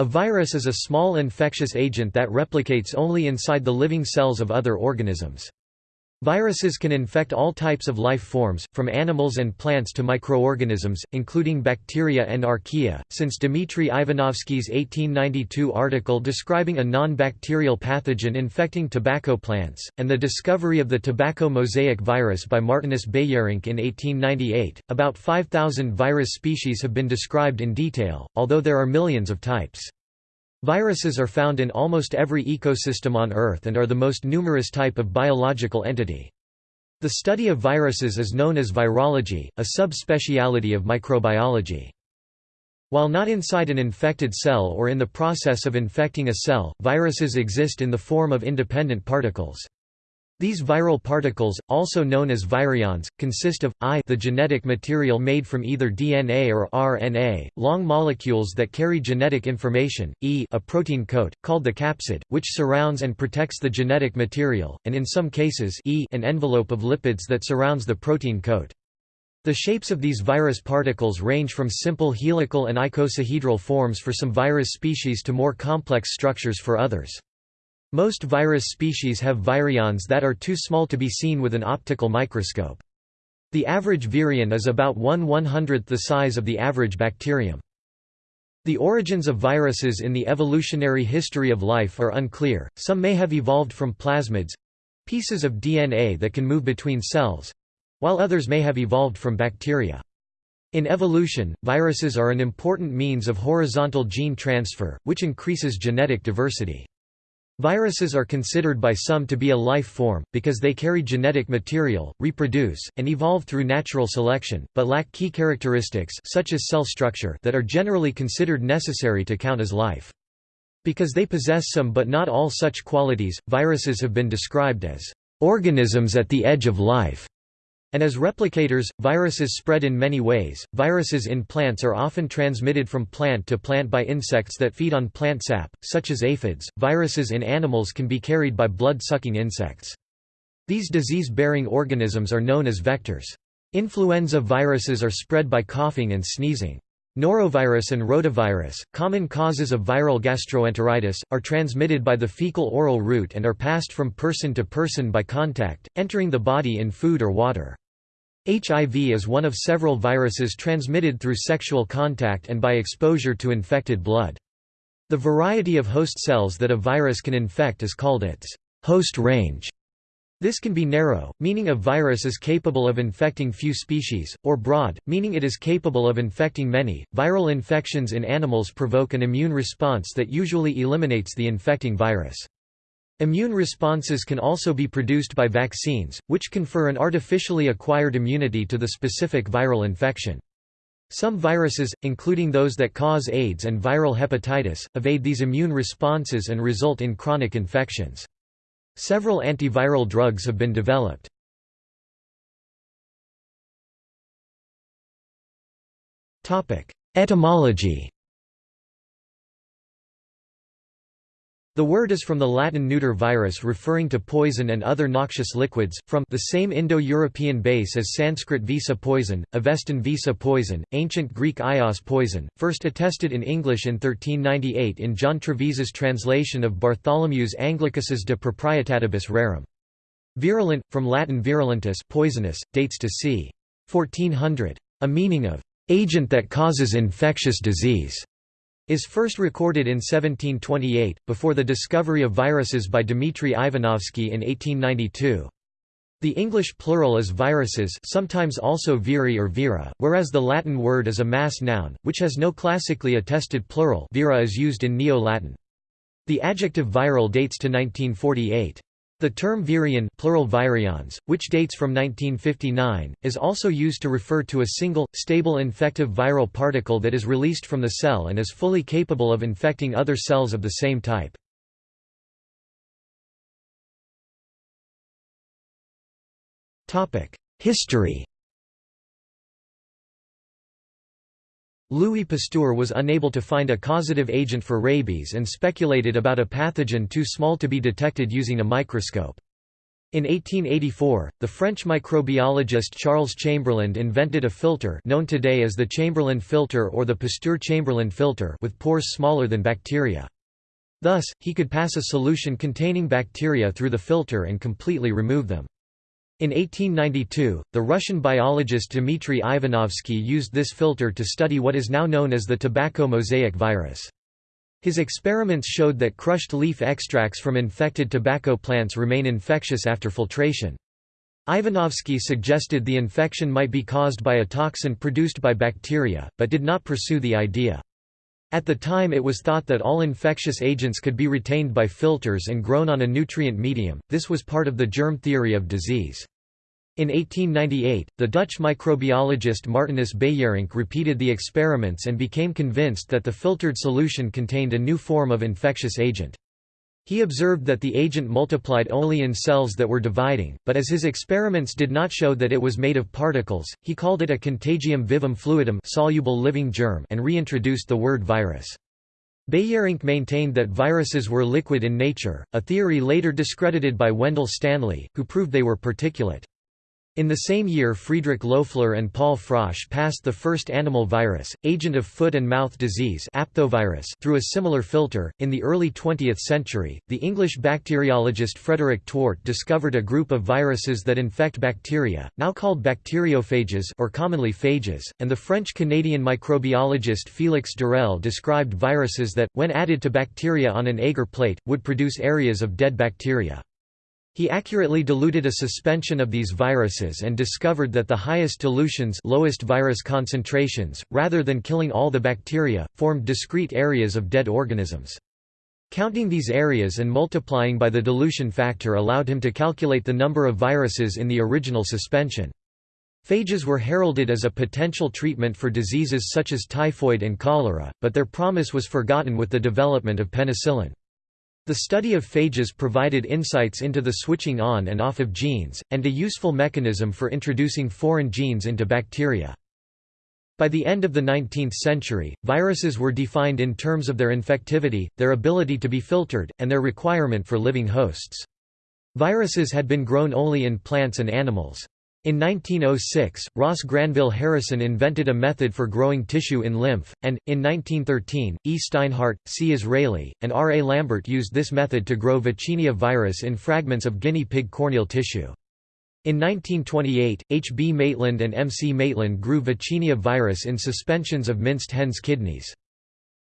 A virus is a small infectious agent that replicates only inside the living cells of other organisms. Viruses can infect all types of life forms, from animals and plants to microorganisms, including bacteria and archaea. Since Dmitry Ivanovsky's 1892 article describing a non bacterial pathogen infecting tobacco plants, and the discovery of the tobacco mosaic virus by Martinus Beijerinck in 1898, about 5,000 virus species have been described in detail, although there are millions of types. Viruses are found in almost every ecosystem on Earth and are the most numerous type of biological entity. The study of viruses is known as virology, a subspeciality of microbiology. While not inside an infected cell or in the process of infecting a cell, viruses exist in the form of independent particles. These viral particles, also known as virions, consist of I the genetic material made from either DNA or RNA, long molecules that carry genetic information, E a protein coat, called the capsid, which surrounds and protects the genetic material, and in some cases E an envelope of lipids that surrounds the protein coat. The shapes of these virus particles range from simple helical and icosahedral forms for some virus species to more complex structures for others. Most virus species have virions that are too small to be seen with an optical microscope. The average virion is about 1 100th the size of the average bacterium. The origins of viruses in the evolutionary history of life are unclear, some may have evolved from plasmids—pieces of DNA that can move between cells—while others may have evolved from bacteria. In evolution, viruses are an important means of horizontal gene transfer, which increases genetic diversity. Viruses are considered by some to be a life form, because they carry genetic material, reproduce, and evolve through natural selection, but lack key characteristics such as cell structure that are generally considered necessary to count as life. Because they possess some but not all such qualities, viruses have been described as organisms at the edge of life. And as replicators, viruses spread in many ways. Viruses in plants are often transmitted from plant to plant by insects that feed on plant sap, such as aphids. Viruses in animals can be carried by blood-sucking insects. These disease-bearing organisms are known as vectors. Influenza viruses are spread by coughing and sneezing. Norovirus and rotavirus, common causes of viral gastroenteritis, are transmitted by the fecal-oral route and are passed from person to person by contact, entering the body in food or water. HIV is one of several viruses transmitted through sexual contact and by exposure to infected blood. The variety of host cells that a virus can infect is called its host range. This can be narrow, meaning a virus is capable of infecting few species, or broad, meaning it is capable of infecting many. Viral infections in animals provoke an immune response that usually eliminates the infecting virus. Immune responses can also be produced by vaccines, which confer an artificially acquired immunity to the specific viral infection. Some viruses, including those that cause AIDS and viral hepatitis, evade these immune responses and result in chronic infections. Several antiviral drugs have been developed. Etymology The word is from the Latin neuter virus referring to poison and other noxious liquids, from the same Indo-European base as Sanskrit visa poison, Avestan visa poison, ancient Greek ios poison, first attested in English in 1398 in John Trevisa's translation of Bartholomeus Anglicus's De Proprietatibus Rerum. Virulent, from Latin virulentus poisonous, dates to c. 1400. A meaning of agent that causes infectious disease is first recorded in 1728, before the discovery of viruses by Dmitry Ivanovsky in 1892. The English plural is viruses sometimes also viri or vira, whereas the Latin word is a mass noun, which has no classically attested plural vira is used in Neo-Latin. The adjective viral dates to 1948. The term virion plural virions, which dates from 1959, is also used to refer to a single, stable infective viral particle that is released from the cell and is fully capable of infecting other cells of the same type. History Louis Pasteur was unable to find a causative agent for rabies and speculated about a pathogen too small to be detected using a microscope. In 1884, the French microbiologist Charles Chamberland invented a filter known today as the Chamberland filter or the Pasteur-Chamberland filter with pores smaller than bacteria. Thus, he could pass a solution containing bacteria through the filter and completely remove them. In 1892, the Russian biologist Dmitry Ivanovsky used this filter to study what is now known as the tobacco mosaic virus. His experiments showed that crushed leaf extracts from infected tobacco plants remain infectious after filtration. Ivanovsky suggested the infection might be caused by a toxin produced by bacteria, but did not pursue the idea. At the time it was thought that all infectious agents could be retained by filters and grown on a nutrient medium, this was part of the germ theory of disease. In 1898, the Dutch microbiologist Martinus Beijerinck repeated the experiments and became convinced that the filtered solution contained a new form of infectious agent. He observed that the agent multiplied only in cells that were dividing, but as his experiments did not show that it was made of particles, he called it a contagium vivum fluidum soluble living germ and reintroduced the word virus. Beijerinck maintained that viruses were liquid in nature, a theory later discredited by Wendell Stanley, who proved they were particulate. In the same year Friedrich Loeffler and Paul Frosch passed the first animal virus, agent of foot and mouth disease aphthovirus, through a similar filter. In the early 20th century, the English bacteriologist Frederick Twort discovered a group of viruses that infect bacteria, now called bacteriophages or commonly phages, and the French-Canadian microbiologist Félix d'Herelle described viruses that, when added to bacteria on an agar plate, would produce areas of dead bacteria. He accurately diluted a suspension of these viruses and discovered that the highest dilutions lowest virus concentrations, rather than killing all the bacteria, formed discrete areas of dead organisms. Counting these areas and multiplying by the dilution factor allowed him to calculate the number of viruses in the original suspension. Phages were heralded as a potential treatment for diseases such as typhoid and cholera, but their promise was forgotten with the development of penicillin. The study of phages provided insights into the switching on and off of genes, and a useful mechanism for introducing foreign genes into bacteria. By the end of the 19th century, viruses were defined in terms of their infectivity, their ability to be filtered, and their requirement for living hosts. Viruses had been grown only in plants and animals. In 1906, Ross Granville Harrison invented a method for growing tissue in lymph, and, in 1913, E. Steinhardt, C. Israeli, and R. A. Lambert used this method to grow Vaccinia virus in fragments of guinea pig corneal tissue. In 1928, H. B. Maitland and M. C. Maitland grew Vaccinia virus in suspensions of minced hen's kidneys.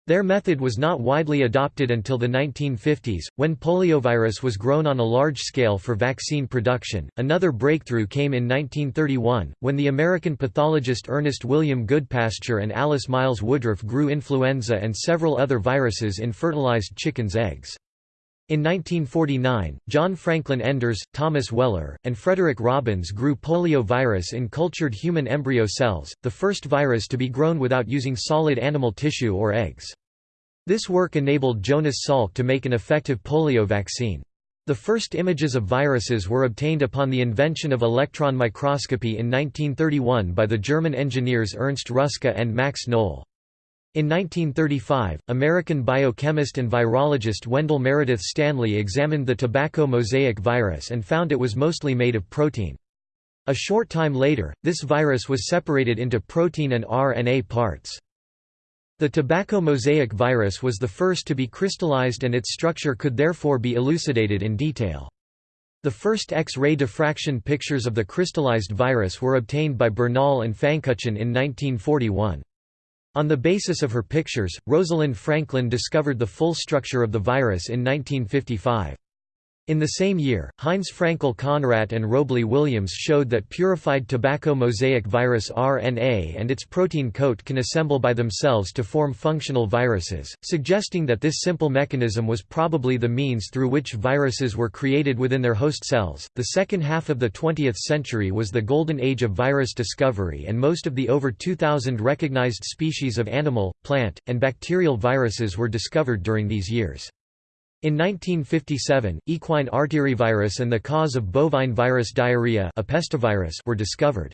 Their method was not widely adopted until the 1950s, when poliovirus was grown on a large scale for vaccine production. Another breakthrough came in 1931, when the American pathologist Ernest William Goodpasture and Alice Miles Woodruff grew influenza and several other viruses in fertilized chickens' eggs. In 1949, John Franklin Enders, Thomas Weller, and Frederick Robbins grew poliovirus in cultured human embryo cells, the first virus to be grown without using solid animal tissue or eggs. This work enabled Jonas Salk to make an effective polio vaccine. The first images of viruses were obtained upon the invention of electron microscopy in 1931 by the German engineers Ernst Ruska and Max Knoll. In 1935, American biochemist and virologist Wendell Meredith Stanley examined the tobacco mosaic virus and found it was mostly made of protein. A short time later, this virus was separated into protein and RNA parts. The tobacco mosaic virus was the first to be crystallized and its structure could therefore be elucidated in detail. The first X-ray diffraction pictures of the crystallized virus were obtained by Bernal and Fankuchen in 1941. On the basis of her pictures, Rosalind Franklin discovered the full structure of the virus in 1955. In the same year, Heinz Fraenkel Conrat and Robley Williams showed that purified tobacco mosaic virus RNA and its protein coat can assemble by themselves to form functional viruses, suggesting that this simple mechanism was probably the means through which viruses were created within their host cells. The second half of the 20th century was the golden age of virus discovery, and most of the over 2,000 recognized species of animal, plant, and bacterial viruses were discovered during these years. In 1957, equine arterivirus and the cause of bovine virus diarrhea a pestivirus were discovered.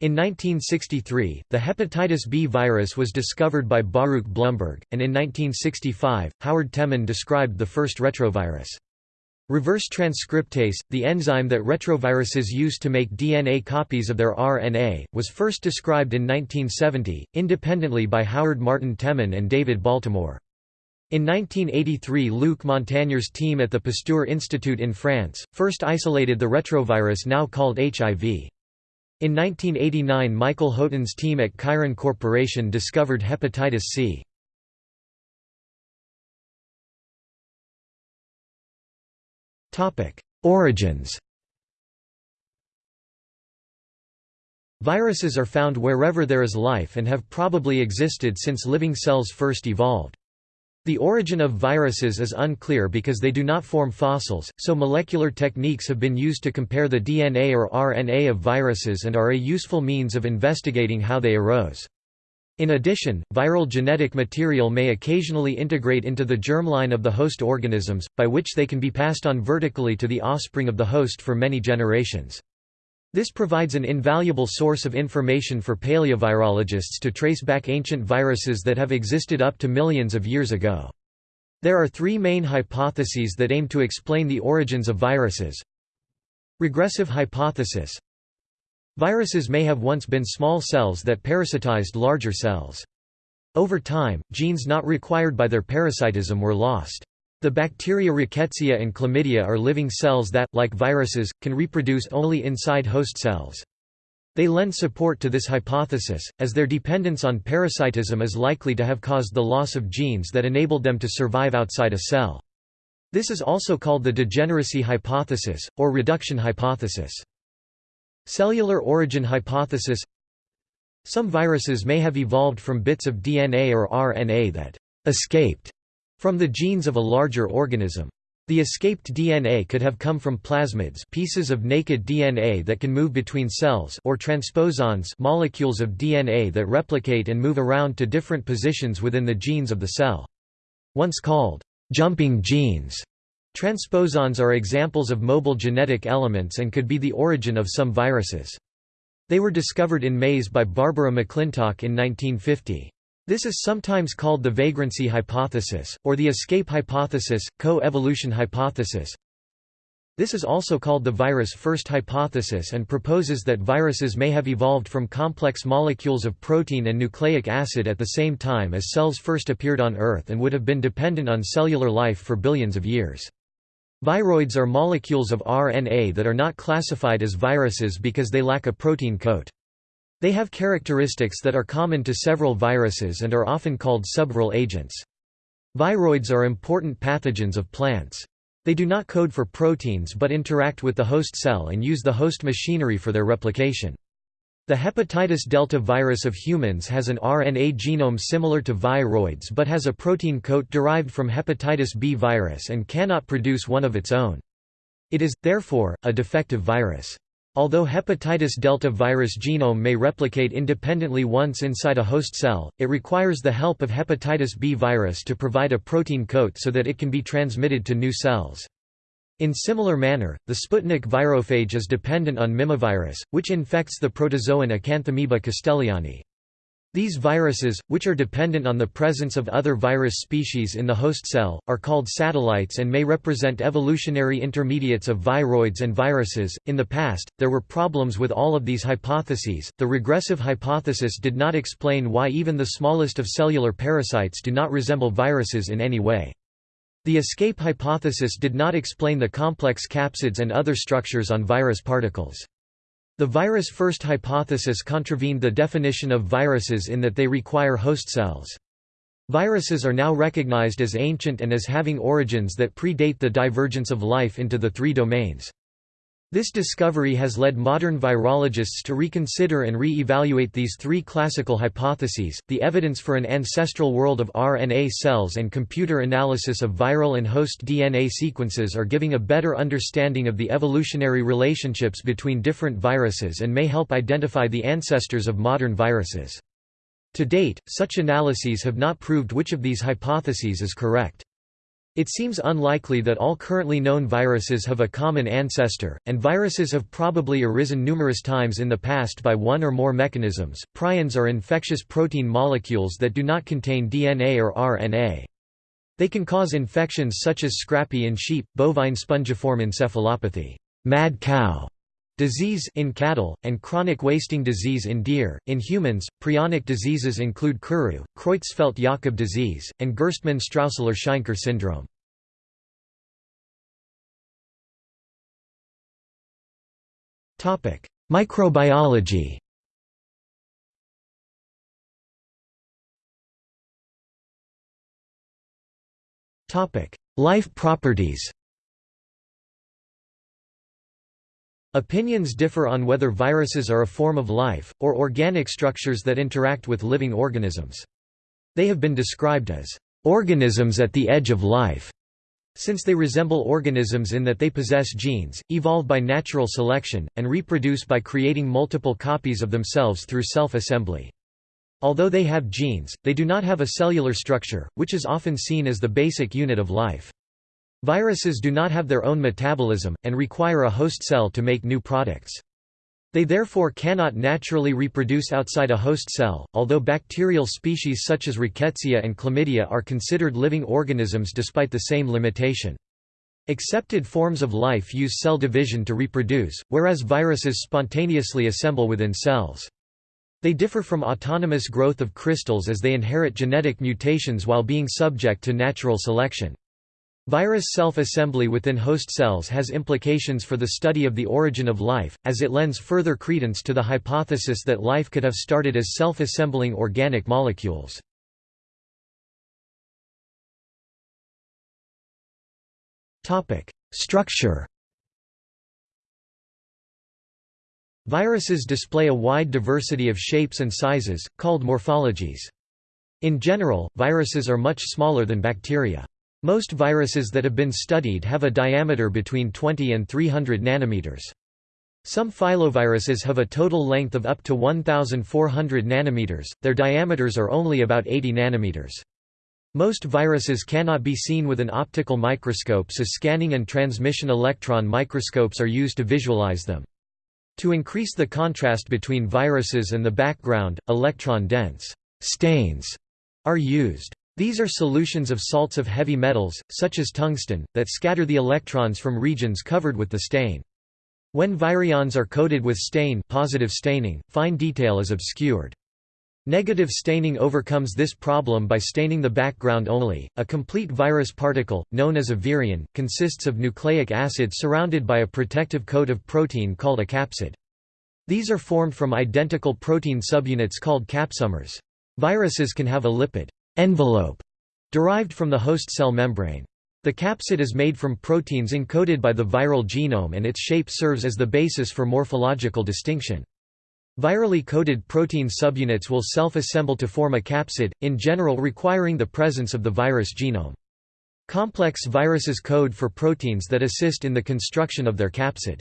In 1963, the hepatitis B virus was discovered by Baruch Blumberg, and in 1965, Howard Temin described the first retrovirus. Reverse transcriptase, the enzyme that retroviruses use to make DNA copies of their RNA, was first described in 1970, independently by Howard Martin Temin and David Baltimore. In 1983 Luc Montagnier's team at the Pasteur Institute in France, first isolated the retrovirus now called HIV. In 1989 Michael Houghton's team at Chiron Corporation discovered hepatitis C. Origins Viruses are found wherever there is life and have probably existed since living cells first evolved. The origin of viruses is unclear because they do not form fossils, so molecular techniques have been used to compare the DNA or RNA of viruses and are a useful means of investigating how they arose. In addition, viral genetic material may occasionally integrate into the germline of the host organisms, by which they can be passed on vertically to the offspring of the host for many generations. This provides an invaluable source of information for paleovirologists to trace back ancient viruses that have existed up to millions of years ago. There are three main hypotheses that aim to explain the origins of viruses. Regressive hypothesis Viruses may have once been small cells that parasitized larger cells. Over time, genes not required by their parasitism were lost. The bacteria Rickettsia and Chlamydia are living cells that, like viruses, can reproduce only inside host cells. They lend support to this hypothesis, as their dependence on parasitism is likely to have caused the loss of genes that enabled them to survive outside a cell. This is also called the degeneracy hypothesis, or reduction hypothesis. Cellular origin hypothesis Some viruses may have evolved from bits of DNA or RNA that «escaped» from the genes of a larger organism. The escaped DNA could have come from plasmids pieces of naked DNA that can move between cells or transposons molecules of DNA that replicate and move around to different positions within the genes of the cell. Once called, "'jumping genes' Transposons are examples of mobile genetic elements and could be the origin of some viruses. They were discovered in maize by Barbara McClintock in 1950. This is sometimes called the vagrancy hypothesis, or the escape hypothesis, co-evolution hypothesis. This is also called the virus first hypothesis and proposes that viruses may have evolved from complex molecules of protein and nucleic acid at the same time as cells first appeared on Earth and would have been dependent on cellular life for billions of years. Viroids are molecules of RNA that are not classified as viruses because they lack a protein coat. They have characteristics that are common to several viruses and are often called subviral agents. Viroids are important pathogens of plants. They do not code for proteins but interact with the host cell and use the host machinery for their replication. The hepatitis delta virus of humans has an RNA genome similar to viroids but has a protein coat derived from hepatitis B virus and cannot produce one of its own. It is, therefore, a defective virus. Although hepatitis delta virus genome may replicate independently once inside a host cell, it requires the help of hepatitis B virus to provide a protein coat so that it can be transmitted to new cells. In similar manner, the Sputnik virophage is dependent on mimivirus, which infects the protozoan Acanthamoeba castellanii. These viruses, which are dependent on the presence of other virus species in the host cell, are called satellites and may represent evolutionary intermediates of viroids and viruses. In the past, there were problems with all of these hypotheses. The regressive hypothesis did not explain why even the smallest of cellular parasites do not resemble viruses in any way. The escape hypothesis did not explain the complex capsids and other structures on virus particles. The virus first hypothesis contravened the definition of viruses in that they require host cells. Viruses are now recognized as ancient and as having origins that predate the divergence of life into the three domains. This discovery has led modern virologists to reconsider and re-evaluate these three classical hypotheses. The evidence for an ancestral world of RNA cells and computer analysis of viral and host DNA sequences are giving a better understanding of the evolutionary relationships between different viruses and may help identify the ancestors of modern viruses. To date, such analyses have not proved which of these hypotheses is correct. It seems unlikely that all currently known viruses have a common ancestor, and viruses have probably arisen numerous times in the past by one or more mechanisms. Prions are infectious protein molecules that do not contain DNA or RNA. They can cause infections such as scrapie in sheep, bovine spongiform encephalopathy, mad cow disease in cattle, and chronic wasting disease in deer. In humans, prionic diseases include Kuru, Creutzfeldt-Jakob disease, and Gerstmann-Straussler-Scheinker syndrome. Microbiology Life properties Opinions differ on whether viruses are a form of life, or organic structures that interact with living organisms. They have been described as organisms at the edge of life, since they resemble organisms in that they possess genes, evolve by natural selection, and reproduce by creating multiple copies of themselves through self-assembly. Although they have genes, they do not have a cellular structure, which is often seen as the basic unit of life. Viruses do not have their own metabolism, and require a host cell to make new products. They therefore cannot naturally reproduce outside a host cell, although bacterial species such as Rickettsia and Chlamydia are considered living organisms despite the same limitation. Accepted forms of life use cell division to reproduce, whereas viruses spontaneously assemble within cells. They differ from autonomous growth of crystals as they inherit genetic mutations while being subject to natural selection. Virus self-assembly within host cells has implications for the study of the origin of life, as it lends further credence to the hypothesis that life could have started as self-assembling organic molecules. Structure Viruses display a wide diversity of shapes and sizes, called morphologies. In general, viruses are much smaller than bacteria. Most viruses that have been studied have a diameter between 20 and 300 nanometers. Some filoviruses have a total length of up to 1400 nanometers, their diameters are only about 80 nanometers. Most viruses cannot be seen with an optical microscope so scanning and transmission electron microscopes are used to visualize them. To increase the contrast between viruses and the background, electron-dense stains are used. These are solutions of salts of heavy metals, such as tungsten, that scatter the electrons from regions covered with the stain. When virions are coated with stain positive staining, fine detail is obscured. Negative staining overcomes this problem by staining the background only. A complete virus particle, known as a virion, consists of nucleic acid surrounded by a protective coat of protein called a capsid. These are formed from identical protein subunits called capsomers. Viruses can have a lipid envelope derived from the host cell membrane. The capsid is made from proteins encoded by the viral genome and its shape serves as the basis for morphological distinction. Virally coded protein subunits will self-assemble to form a capsid, in general requiring the presence of the virus genome. Complex viruses code for proteins that assist in the construction of their capsid.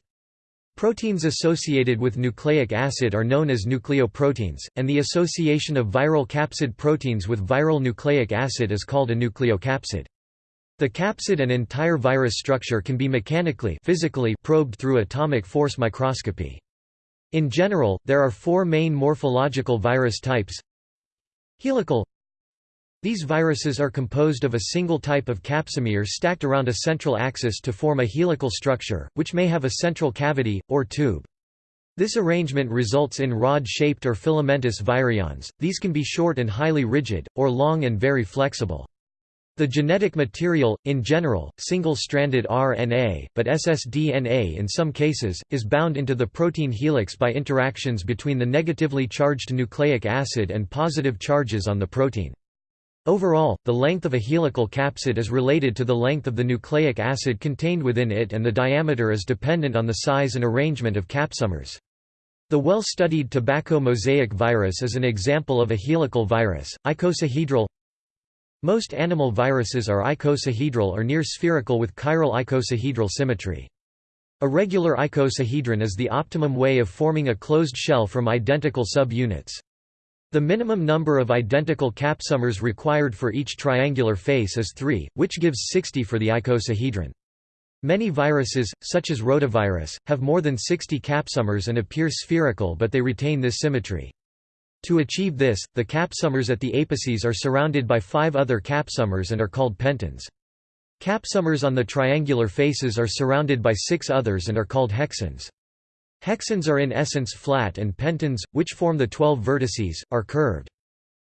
Proteins associated with nucleic acid are known as nucleoproteins, and the association of viral capsid proteins with viral nucleic acid is called a nucleocapsid. The capsid and entire virus structure can be mechanically physically probed through atomic force microscopy. In general, there are four main morphological virus types Helical These viruses are composed of a single type of capsomere stacked around a central axis to form a helical structure, which may have a central cavity, or tube. This arrangement results in rod-shaped or filamentous virions, these can be short and highly rigid, or long and very flexible. The genetic material, in general, single-stranded RNA, but ssDNA in some cases, is bound into the protein helix by interactions between the negatively charged nucleic acid and positive charges on the protein. Overall, the length of a helical capsid is related to the length of the nucleic acid contained within it and the diameter is dependent on the size and arrangement of capsomers. The well-studied tobacco mosaic virus is an example of a helical virus, icosahedral most animal viruses are icosahedral or near spherical with chiral icosahedral symmetry. A regular icosahedron is the optimum way of forming a closed shell from identical subunits. The minimum number of identical capsomers required for each triangular face is 3, which gives 60 for the icosahedron. Many viruses, such as rotavirus, have more than 60 capsomers and appear spherical but they retain this symmetry. To achieve this, the capsomers at the apices are surrounded by five other capsomers and are called pentons. Capsomers on the triangular faces are surrounded by six others and are called hexons. Hexons are in essence flat and pentons, which form the twelve vertices, are curved.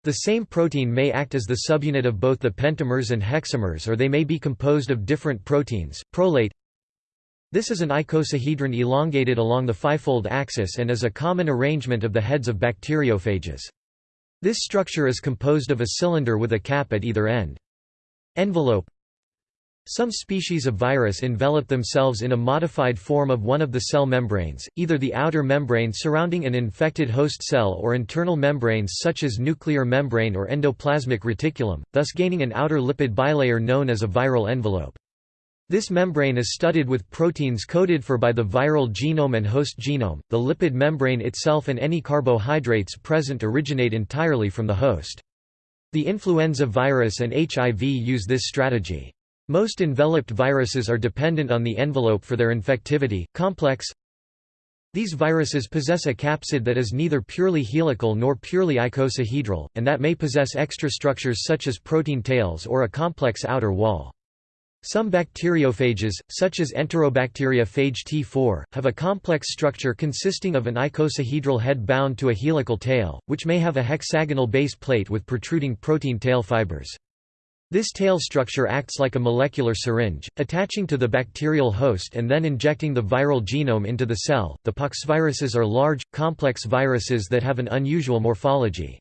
The same protein may act as the subunit of both the pentamers and hexamers or they may be composed of different proteins. Prolate This is an icosahedron elongated along the fivefold axis and is a common arrangement of the heads of bacteriophages. This structure is composed of a cylinder with a cap at either end. Envelope some species of virus envelop themselves in a modified form of one of the cell membranes, either the outer membrane surrounding an infected host cell or internal membranes such as nuclear membrane or endoplasmic reticulum, thus gaining an outer lipid bilayer known as a viral envelope. This membrane is studded with proteins coded for by the viral genome and host genome. The lipid membrane itself and any carbohydrates present originate entirely from the host. The influenza virus and HIV use this strategy. Most enveloped viruses are dependent on the envelope for their infectivity. Complex These viruses possess a capsid that is neither purely helical nor purely icosahedral, and that may possess extra structures such as protein tails or a complex outer wall. Some bacteriophages, such as Enterobacteria phage T4, have a complex structure consisting of an icosahedral head bound to a helical tail, which may have a hexagonal base plate with protruding protein tail fibers. This tail structure acts like a molecular syringe, attaching to the bacterial host and then injecting the viral genome into the cell. The poxviruses are large, complex viruses that have an unusual morphology.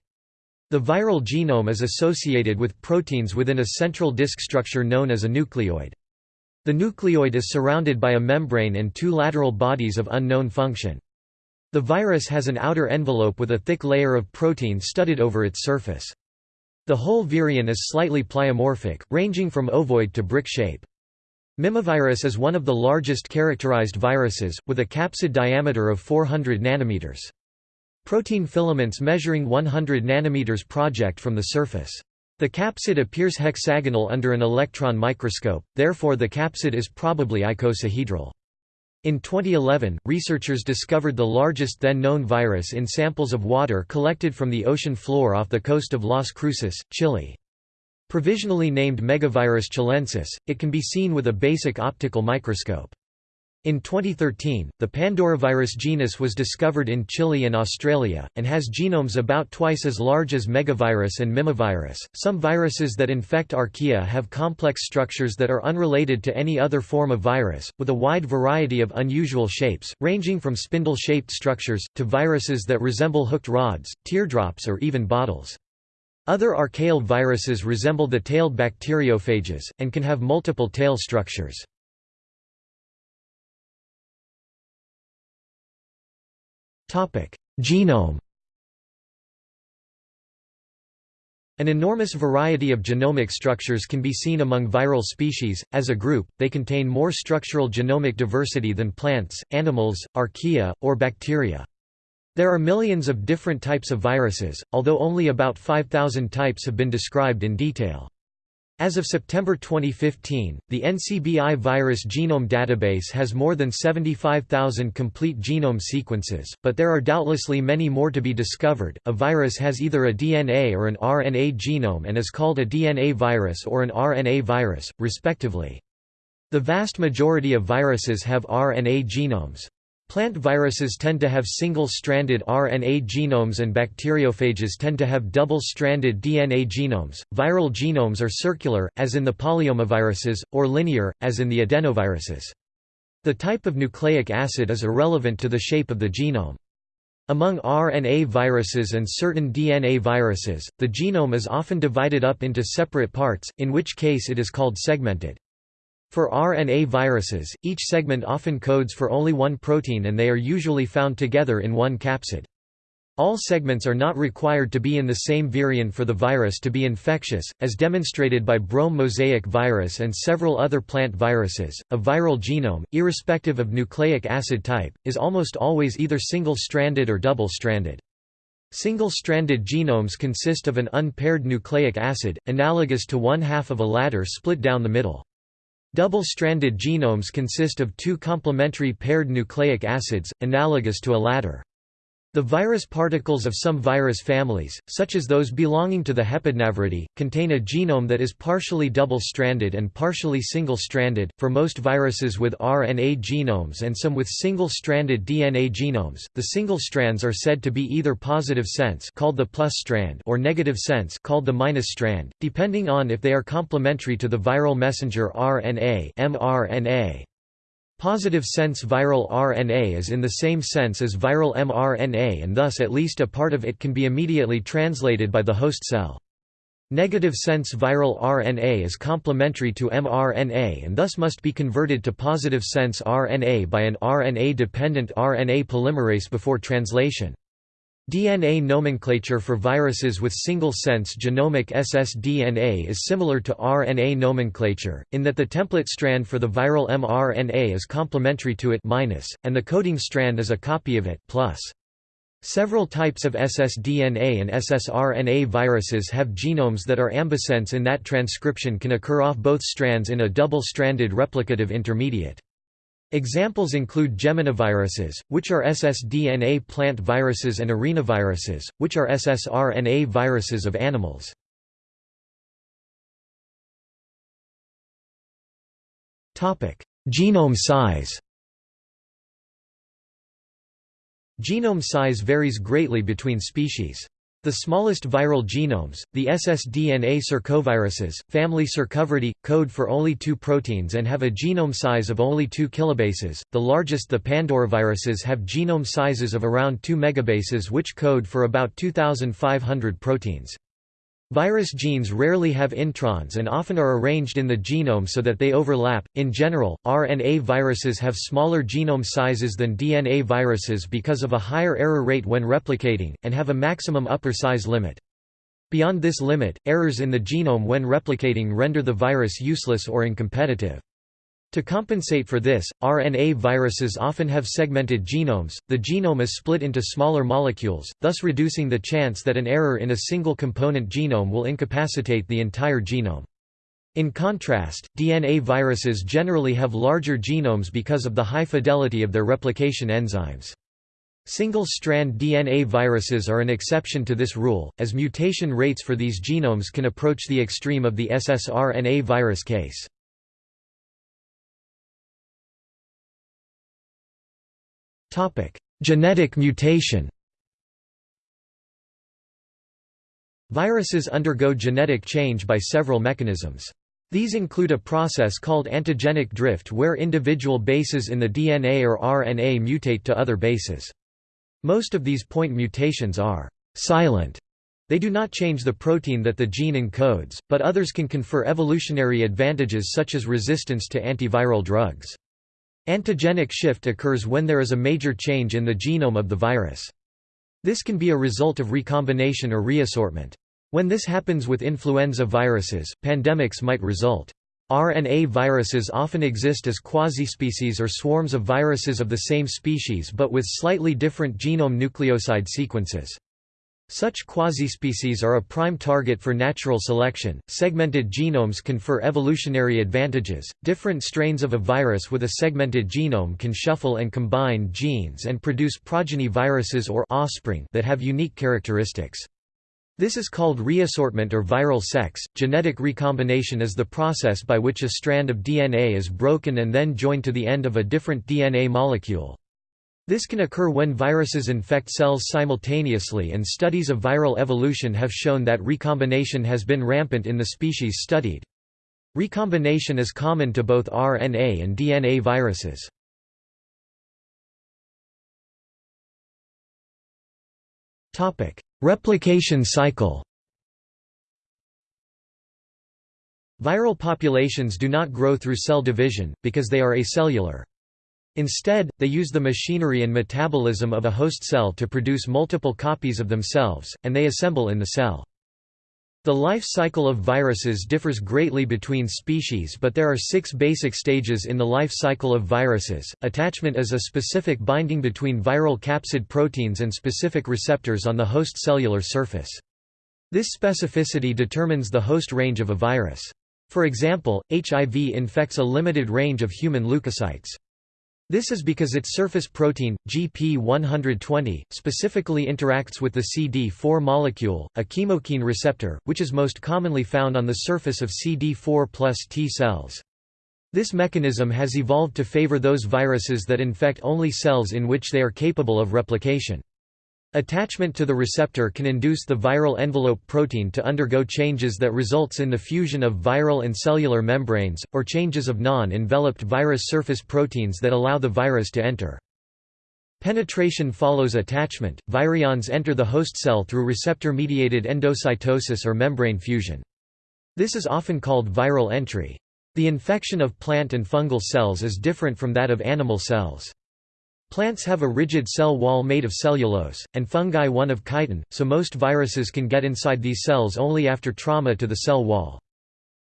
The viral genome is associated with proteins within a central disk structure known as a nucleoid. The nucleoid is surrounded by a membrane and two lateral bodies of unknown function. The virus has an outer envelope with a thick layer of protein studded over its surface. The whole virion is slightly pleomorphic, ranging from ovoid to brick shape. Mimivirus is one of the largest characterized viruses, with a capsid diameter of 400 nanometers. Protein filaments measuring 100 nanometers project from the surface. The capsid appears hexagonal under an electron microscope, therefore the capsid is probably icosahedral. In 2011, researchers discovered the largest then-known virus in samples of water collected from the ocean floor off the coast of Las Cruces, Chile. Provisionally named Megavirus chilensis, it can be seen with a basic optical microscope. In 2013, the Pandoravirus genus was discovered in Chile and Australia, and has genomes about twice as large as megavirus and mimivirus. Some viruses that infect archaea have complex structures that are unrelated to any other form of virus, with a wide variety of unusual shapes, ranging from spindle shaped structures, to viruses that resemble hooked rods, teardrops, or even bottles. Other archaeal viruses resemble the tailed bacteriophages, and can have multiple tail structures. Genome An enormous variety of genomic structures can be seen among viral species. As a group, they contain more structural genomic diversity than plants, animals, archaea, or bacteria. There are millions of different types of viruses, although only about 5,000 types have been described in detail. As of September 2015, the NCBI Virus Genome Database has more than 75,000 complete genome sequences, but there are doubtlessly many more to be discovered. A virus has either a DNA or an RNA genome and is called a DNA virus or an RNA virus, respectively. The vast majority of viruses have RNA genomes. Plant viruses tend to have single-stranded RNA genomes and bacteriophages tend to have double-stranded DNA genomes. Viral genomes are circular, as in the polyomaviruses, or linear, as in the adenoviruses. The type of nucleic acid is irrelevant to the shape of the genome. Among RNA viruses and certain DNA viruses, the genome is often divided up into separate parts, in which case it is called segmented. For RNA viruses, each segment often codes for only one protein and they are usually found together in one capsid. All segments are not required to be in the same virion for the virus to be infectious, as demonstrated by Brome mosaic virus and several other plant viruses. A viral genome, irrespective of nucleic acid type, is almost always either single-stranded or double-stranded. Single-stranded genomes consist of an unpaired nucleic acid, analogous to one half of a ladder split down the middle. Double-stranded genomes consist of two complementary paired nucleic acids, analogous to a ladder. The virus particles of some virus families, such as those belonging to the Hepadnaviridae, contain a genome that is partially double-stranded and partially single-stranded. For most viruses with RNA genomes and some with single-stranded DNA genomes, the single strands are said to be either positive sense called the plus strand or negative sense called the minus strand, depending on if they are complementary to the viral messenger RNA mRNA. Positive sense viral RNA is in the same sense as viral mRNA and thus at least a part of it can be immediately translated by the host cell. Negative sense viral RNA is complementary to mRNA and thus must be converted to positive sense RNA by an RNA-dependent RNA polymerase before translation. DNA nomenclature for viruses with single-sense genomic ssDNA is similar to RNA nomenclature, in that the template strand for the viral mRNA is complementary to it minus, and the coding strand is a copy of it plus. Several types of ssDNA and ssRNA viruses have genomes that are ambisense in that transcription can occur off both strands in a double-stranded replicative intermediate. Examples include geminiviruses, which are ssDNA plant viruses and arenaviruses, which are ssRNA viruses of animals. Genome size Genome size varies greatly between species. The smallest viral genomes, the ssDNA circoviruses, family Circoviridae, code for only two proteins and have a genome size of only 2 kilobases. The largest the Pandoraviruses have genome sizes of around 2 megabases which code for about 2500 proteins. Virus genes rarely have introns and often are arranged in the genome so that they overlap. In general, RNA viruses have smaller genome sizes than DNA viruses because of a higher error rate when replicating, and have a maximum upper size limit. Beyond this limit, errors in the genome when replicating render the virus useless or incompetitive. To compensate for this, RNA viruses often have segmented genomes, the genome is split into smaller molecules, thus reducing the chance that an error in a single component genome will incapacitate the entire genome. In contrast, DNA viruses generally have larger genomes because of the high fidelity of their replication enzymes. Single-strand DNA viruses are an exception to this rule, as mutation rates for these genomes can approach the extreme of the ssRNA virus case. Genetic mutation Viruses undergo genetic change by several mechanisms. These include a process called antigenic drift where individual bases in the DNA or RNA mutate to other bases. Most of these point mutations are «silent» They do not change the protein that the gene encodes, but others can confer evolutionary advantages such as resistance to antiviral drugs. Antigenic shift occurs when there is a major change in the genome of the virus. This can be a result of recombination or reassortment. When this happens with influenza viruses, pandemics might result. RNA viruses often exist as quasi-species or swarms of viruses of the same species but with slightly different genome nucleoside sequences. Such quasi-species are a prime target for natural selection. Segmented genomes confer evolutionary advantages. Different strains of a virus with a segmented genome can shuffle and combine genes and produce progeny viruses or offspring that have unique characteristics. This is called reassortment or viral sex. Genetic recombination is the process by which a strand of DNA is broken and then joined to the end of a different DNA molecule. This can occur when viruses infect cells simultaneously and studies of viral evolution have shown that recombination has been rampant in the species studied. Recombination is common to both RNA and DNA viruses. Replication cycle Viral populations do not grow through cell division, because they are acellular. Instead, they use the machinery and metabolism of a host cell to produce multiple copies of themselves, and they assemble in the cell. The life cycle of viruses differs greatly between species but there are six basic stages in the life cycle of viruses. Attachment is a specific binding between viral capsid proteins and specific receptors on the host cellular surface. This specificity determines the host range of a virus. For example, HIV infects a limited range of human leukocytes. This is because its surface protein, GP120, specifically interacts with the CD4 molecule, a chemokine receptor, which is most commonly found on the surface of CD4 plus T cells. This mechanism has evolved to favor those viruses that infect only cells in which they are capable of replication. Attachment to the receptor can induce the viral envelope protein to undergo changes that results in the fusion of viral and cellular membranes, or changes of non-enveloped virus surface proteins that allow the virus to enter. Penetration follows attachment. Virions enter the host cell through receptor-mediated endocytosis or membrane fusion. This is often called viral entry. The infection of plant and fungal cells is different from that of animal cells. Plants have a rigid cell wall made of cellulose, and fungi one of chitin, so most viruses can get inside these cells only after trauma to the cell wall.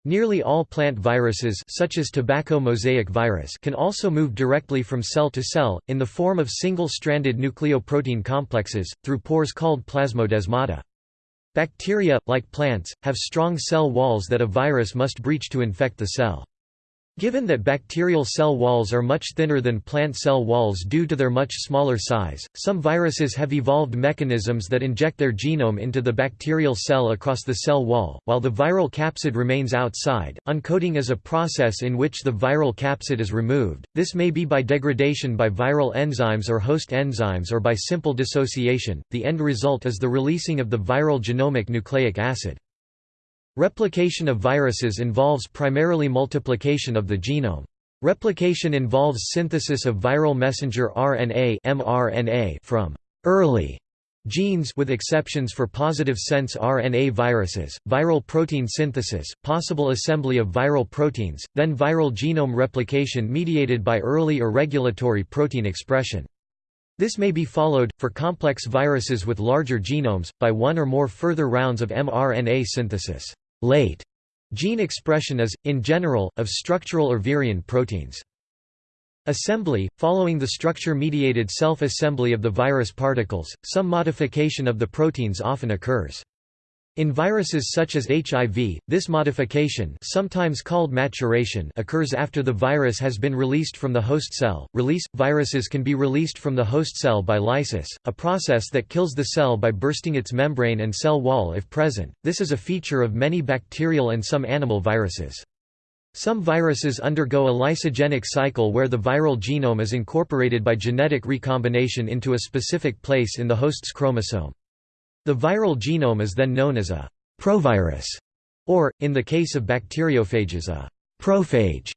Nearly all plant viruses such as tobacco mosaic virus can also move directly from cell to cell, in the form of single-stranded nucleoprotein complexes, through pores called plasmodesmata. Bacteria, like plants, have strong cell walls that a virus must breach to infect the cell. Given that bacterial cell walls are much thinner than plant cell walls due to their much smaller size, some viruses have evolved mechanisms that inject their genome into the bacterial cell across the cell wall, while the viral capsid remains outside. Uncoating is a process in which the viral capsid is removed. This may be by degradation by viral enzymes or host enzymes or by simple dissociation. The end result is the releasing of the viral genomic nucleic acid. Replication of viruses involves primarily multiplication of the genome. Replication involves synthesis of viral messenger RNA mRNA from early genes with exceptions for positive sense RNA viruses, viral protein synthesis, possible assembly of viral proteins, then viral genome replication mediated by early or regulatory protein expression. This may be followed, for complex viruses with larger genomes, by one or more further rounds of mRNA synthesis. Late gene expression is, in general, of structural or virion proteins. Assembly – Following the structure-mediated self-assembly of the virus particles, some modification of the proteins often occurs. In viruses such as HIV, this modification sometimes called maturation occurs after the virus has been released from the host cell. Release – Viruses can be released from the host cell by lysis, a process that kills the cell by bursting its membrane and cell wall if present. This is a feature of many bacterial and some animal viruses. Some viruses undergo a lysogenic cycle where the viral genome is incorporated by genetic recombination into a specific place in the host's chromosome. The viral genome is then known as a provirus, or, in the case of bacteriophages a prophage.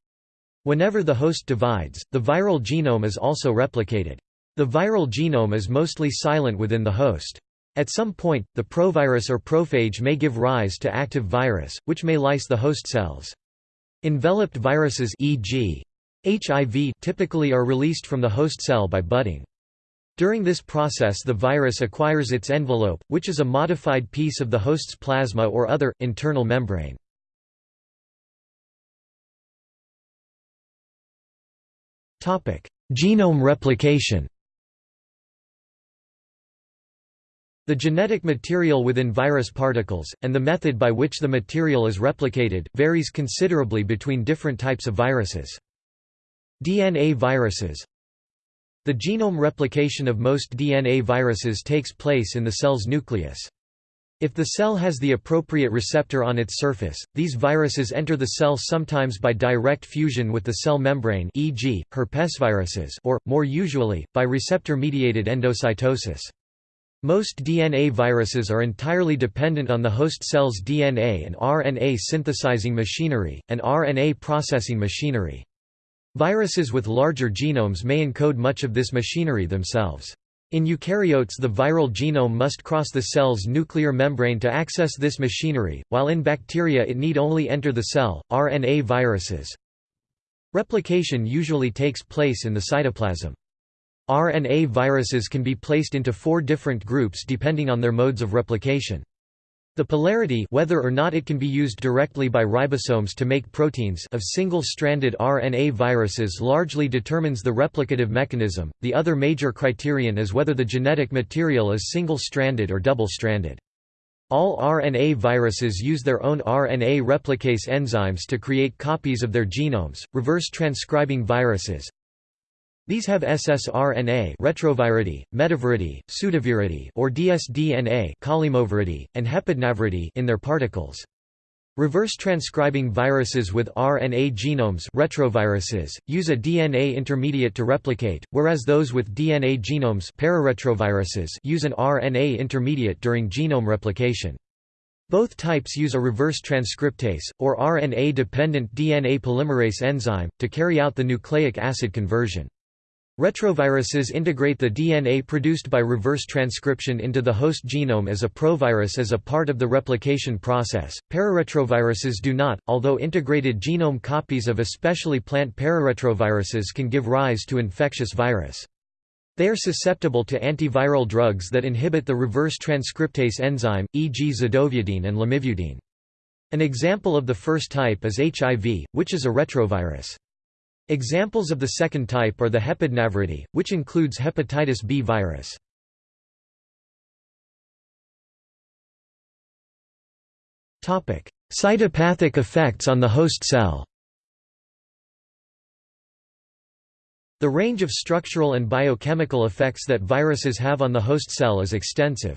Whenever the host divides, the viral genome is also replicated. The viral genome is mostly silent within the host. At some point, the provirus or prophage may give rise to active virus, which may lyse the host cells. Enveloped viruses e.g. HIV typically are released from the host cell by budding. During this process the virus acquires its envelope, which is a modified piece of the host's plasma or other, internal membrane. Genome replication The genetic material within virus particles, and the method by which the material is replicated, varies considerably between different types of viruses. DNA viruses the genome replication of most DNA viruses takes place in the cell's nucleus. If the cell has the appropriate receptor on its surface, these viruses enter the cell sometimes by direct fusion with the cell membrane e.g., herpesviruses or, more usually, by receptor-mediated endocytosis. Most DNA viruses are entirely dependent on the host cell's DNA and RNA synthesizing machinery, and RNA processing machinery. Viruses with larger genomes may encode much of this machinery themselves. In eukaryotes the viral genome must cross the cell's nuclear membrane to access this machinery, while in bacteria it need only enter the cell. RNA viruses Replication usually takes place in the cytoplasm. RNA viruses can be placed into four different groups depending on their modes of replication. The polarity whether or not it can be used directly by ribosomes to make proteins of single-stranded RNA viruses largely determines the replicative mechanism. The other major criterion is whether the genetic material is single-stranded or double-stranded. All RNA viruses use their own RNA replicase enzymes to create copies of their genomes. Reverse transcribing viruses These have ssRNA Retroviridae, Metaviridae, Pseudoviridae or dsDNA Caulimoviridae, and Hepadnaviridae in their particles. Reverse transcribing viruses with RNA genomes retroviruses, use a DNA intermediate to replicate, whereas those with DNA genomes pararetroviruses use an RNA intermediate during genome replication. Both types use a reverse transcriptase, or RNA-dependent DNA polymerase enzyme, to carry out the nucleic acid conversion. Retroviruses integrate the DNA produced by reverse transcription into the host genome as a provirus as a part of the replication process. Pararetroviruses do not, although integrated genome copies of especially plant pararetroviruses can give rise to infectious virus. They are susceptible to antiviral drugs that inhibit the reverse transcriptase enzyme, e.g. zidovudine and lamivudine. An example of the first type is HIV, which is a retrovirus. Examples of the second type are the Hepadnaviridae, which includes hepatitis B virus. Cytopathic effects on the host cell The range of structural and biochemical effects that viruses have on the host cell is extensive.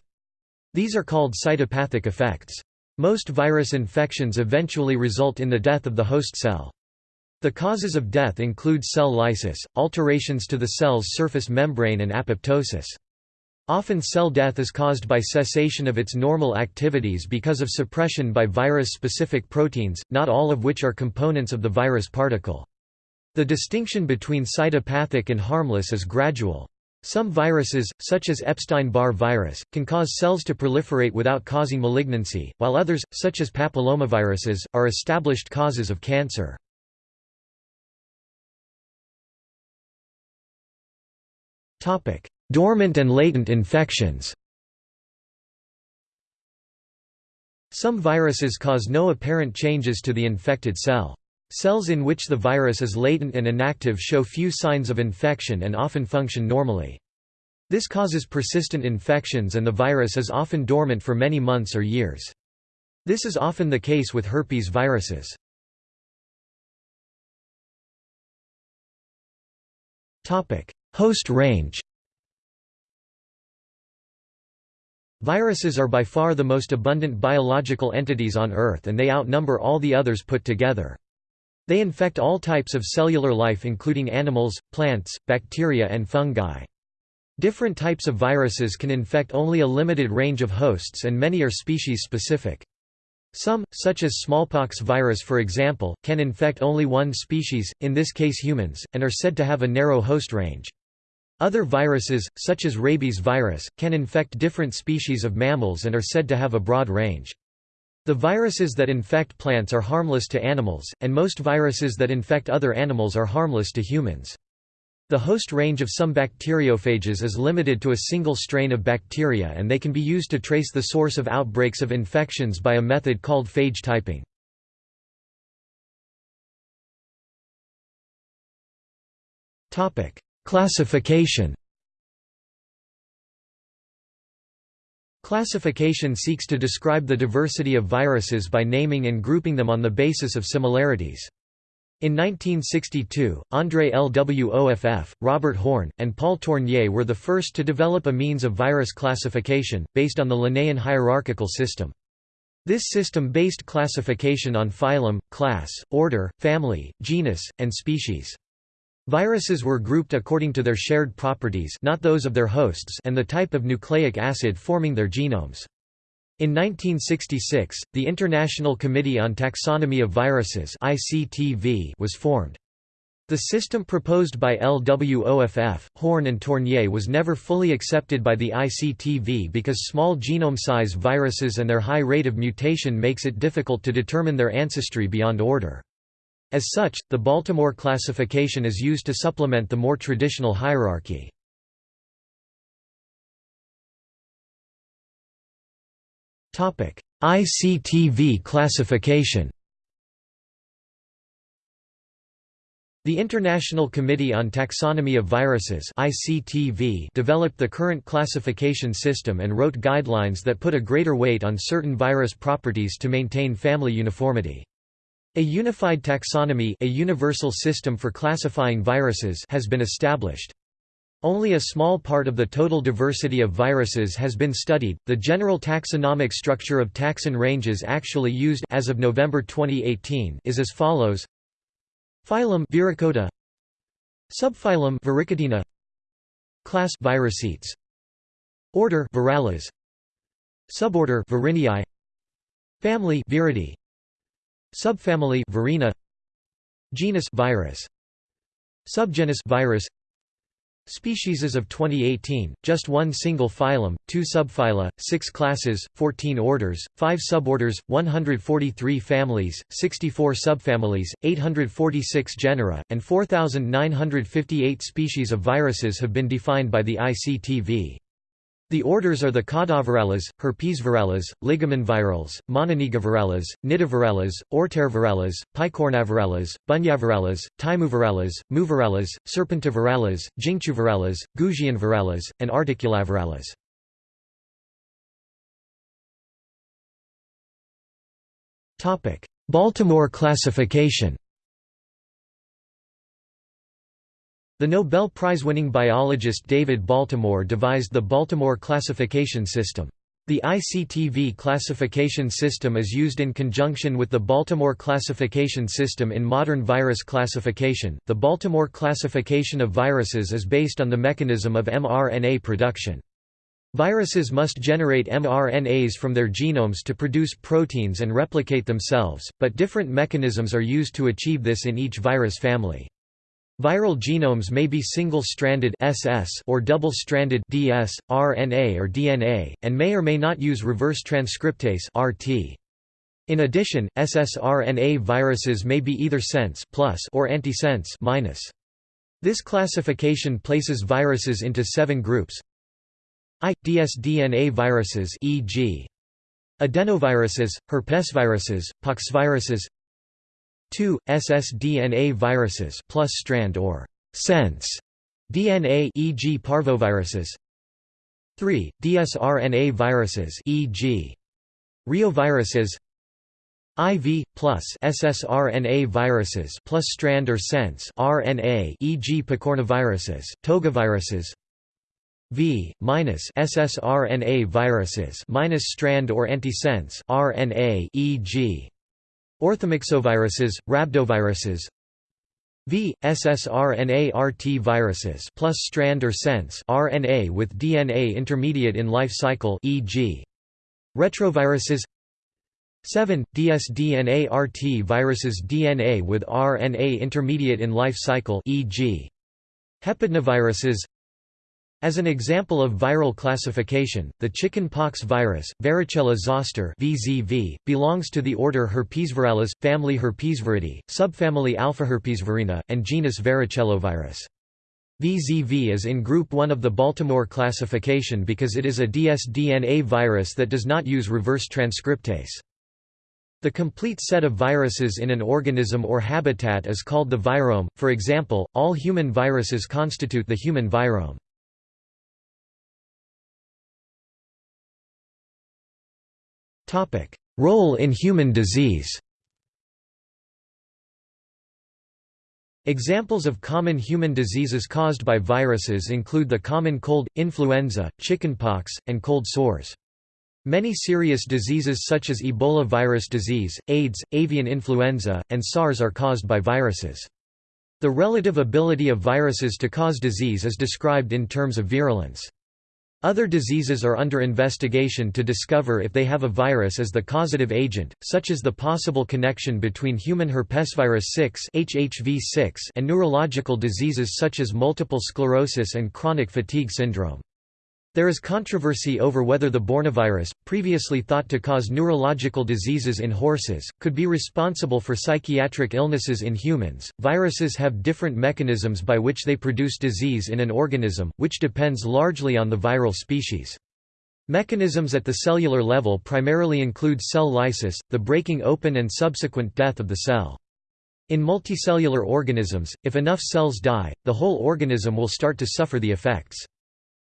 These are called cytopathic effects. Most virus infections eventually result in the death of the host cell. The causes of death include cell lysis, alterations to the cell's surface membrane and apoptosis. Often cell death is caused by cessation of its normal activities because of suppression by virus-specific proteins, not all of which are components of the virus particle. The distinction between cytopathic and harmless is gradual. Some viruses, such as Epstein-Barr virus, can cause cells to proliferate without causing malignancy, while others, such as papillomaviruses, are established causes of cancer. Dormant and latent infections Some viruses cause no apparent changes to the infected cell. Cells in which the virus is latent and inactive show few signs of infection and often function normally. This causes persistent infections and the virus is often dormant for many months or years. This is often the case with herpes viruses. Host range Viruses are by far the most abundant biological entities on Earth and they outnumber all the others put together. They infect all types of cellular life including animals, plants, bacteria and fungi. Different types of viruses can infect only a limited range of hosts and many are species-specific. Some, such as smallpox virus for example, can infect only one species, in this case humans, and are said to have a narrow host range. Other viruses, such as rabies virus, can infect different species of mammals and are said to have a broad range. The viruses that infect plants are harmless to animals, and most viruses that infect other animals are harmless to humans. The host range of some bacteriophages is limited to a single strain of bacteria and they can be used to trace the source of outbreaks of infections by a method called phage typing. Classification Classification seeks to describe the diversity of viruses by naming and grouping them on the basis of similarities. In 1962, André Lwoff, Robert Horne, and Paul Tournier were the first to develop a means of virus classification, based on the Linnaean hierarchical system. This system based classification on phylum, class, order, family, genus, and species. Viruses were grouped according to their shared properties not those of their hosts and the type of nucleic acid forming their genomes. In 1966, the International Committee on Taxonomy of Viruses was formed. The system proposed by LWOFF, Horne and Tournier was never fully accepted by the ICTV because small genome size viruses and their high rate of mutation makes it difficult to determine their ancestry beyond order. As such, the Baltimore classification is used to supplement the more traditional hierarchy. ICTV classification The International Committee on Taxonomy of Viruses ICTV developed the current classification system and wrote guidelines that put a greater weight on certain virus properties to maintain family uniformity. A unified taxonomy a universal system for classifying viruses has been established. Only a small part of the total diversity of viruses has been studied. The general taxonomic structure of taxon ranges actually used as of November 2018 is as follows: Phylum Viricota, Subphylum Viricotina, Class Viricetes, Order Virales, Suborder Virineae, Family Viridae, Subfamily Virinae, Genus Virus, Subgenus Virus. Species of 2018, just one single phylum, two subphyla, six classes, 14 orders, five suborders, 143 families, 64 subfamilies, 846 genera, and 4,958 species of viruses have been defined by the ICTV. The orders are the Caudovirales, Herpesvirales, Ligamenvirales, Mononegavirales, Nidovirales, Ortervirales, Picornavirales, Bunyavirales, Tymovirales, Muvirales, Serpentovirales, Jingchuvirales, Goujianvirales, and Articulavirales. Baltimore classification The Nobel Prize-winning biologist David Baltimore devised the Baltimore classification system. The ICTV classification system is used in conjunction with the Baltimore classification system in modern virus classification. The Baltimore classification of viruses is based on the mechanism of mRNA production. Viruses must generate mRNAs from their genomes to produce proteins and replicate themselves, but different mechanisms are used to achieve this in each virus family. Viral genomes may be single-stranded or double-stranded RNA or DNA, and may or may not use reverse transcriptase (RT). In addition, ssRNA viruses may be either sense or antisense. This classification places viruses into seven groups. I. dsDNA viruses e.g. adenoviruses, herpesviruses, poxviruses 2. ssDNA viruses plus strand or sense DNA e.g. parvoviruses 3. dsRNA viruses e.g. reoviruses IV plus ssRNA viruses plus strand or sense RNA e.g. picornaviruses, togaviruses V minus ssRNA viruses minus strand or antisense RNA e.g. Orthomyxoviruses, rhabdoviruses V. ssRNA-RT viruses plus strand or sense RNA with DNA intermediate in life cycle e.g. retroviruses 7. dsDNA-RT viruses DNA with RNA intermediate in life cycle e.g. hepadnaviruses as an example of viral classification, the chicken pox virus, Varicella zoster (VZV), belongs to the order Herpesvirales, family Herpesviridae, subfamily Alphaherpesvirinae, and genus Varicellovirus. VZV is in Group 1 of the Baltimore classification because it is a dsDNA virus that does not use reverse transcriptase. The complete set of viruses in an organism or habitat is called the virome, for example, all human viruses constitute the human virome. Role in human disease Examples of common human diseases caused by viruses include the common cold, influenza, chickenpox, and cold sores. Many serious diseases such as Ebola virus disease, AIDS, avian influenza, and SARS are caused by viruses. The relative ability of viruses to cause disease is described in terms of virulence. Other diseases are under investigation to discover if they have a virus as the causative agent, such as the possible connection between human herpesvirus 6 (HHV6) and neurological diseases such as multiple sclerosis and chronic fatigue syndrome. There is controversy over whether the Bornavirus, previously thought to cause neurological diseases in horses, could be responsible for psychiatric illnesses in humans. Viruses have different mechanisms by which they produce disease in an organism, which depends largely on the viral species. Mechanisms at the cellular level primarily include cell lysis, the breaking open and subsequent death of the cell. In multicellular organisms, if enough cells die, the whole organism will start to suffer the effects.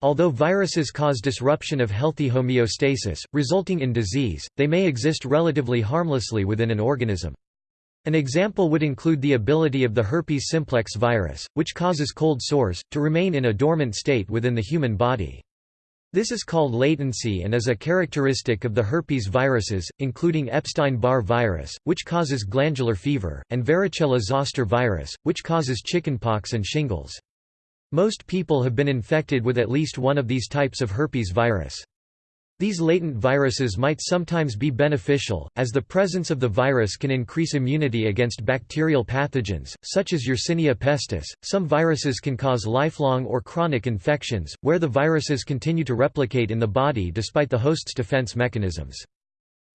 Although viruses cause disruption of healthy homeostasis, resulting in disease, they may exist relatively harmlessly within an organism. An example would include the ability of the herpes simplex virus, which causes cold sores, to remain in a dormant state within the human body. This is called latency and is a characteristic of the herpes viruses, including Epstein-Barr virus, which causes glandular fever, and varicella-zoster virus, which causes chickenpox and shingles. Most people have been infected with at least one of these types of herpes virus. These latent viruses might sometimes be beneficial, as the presence of the virus can increase immunity against bacterial pathogens, such as Yersinia pestis. Some viruses can cause lifelong or chronic infections, where the viruses continue to replicate in the body despite the host's defense mechanisms.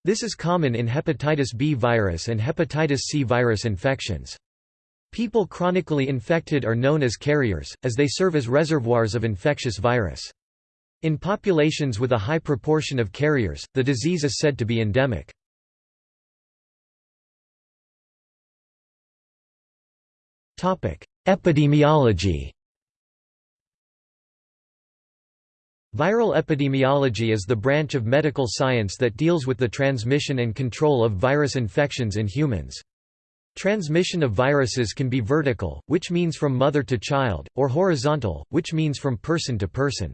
This is common in hepatitis B virus and hepatitis C virus infections. People chronically infected are known as carriers, as they serve as reservoirs of infectious virus. In populations with a high proportion of carriers, the disease is said to be endemic. Epidemiology Viral epidemiology is the branch of medical science that deals with the transmission and control of virus infections in humans. Transmission of viruses can be vertical, which means from mother to child, or horizontal, which means from person to person.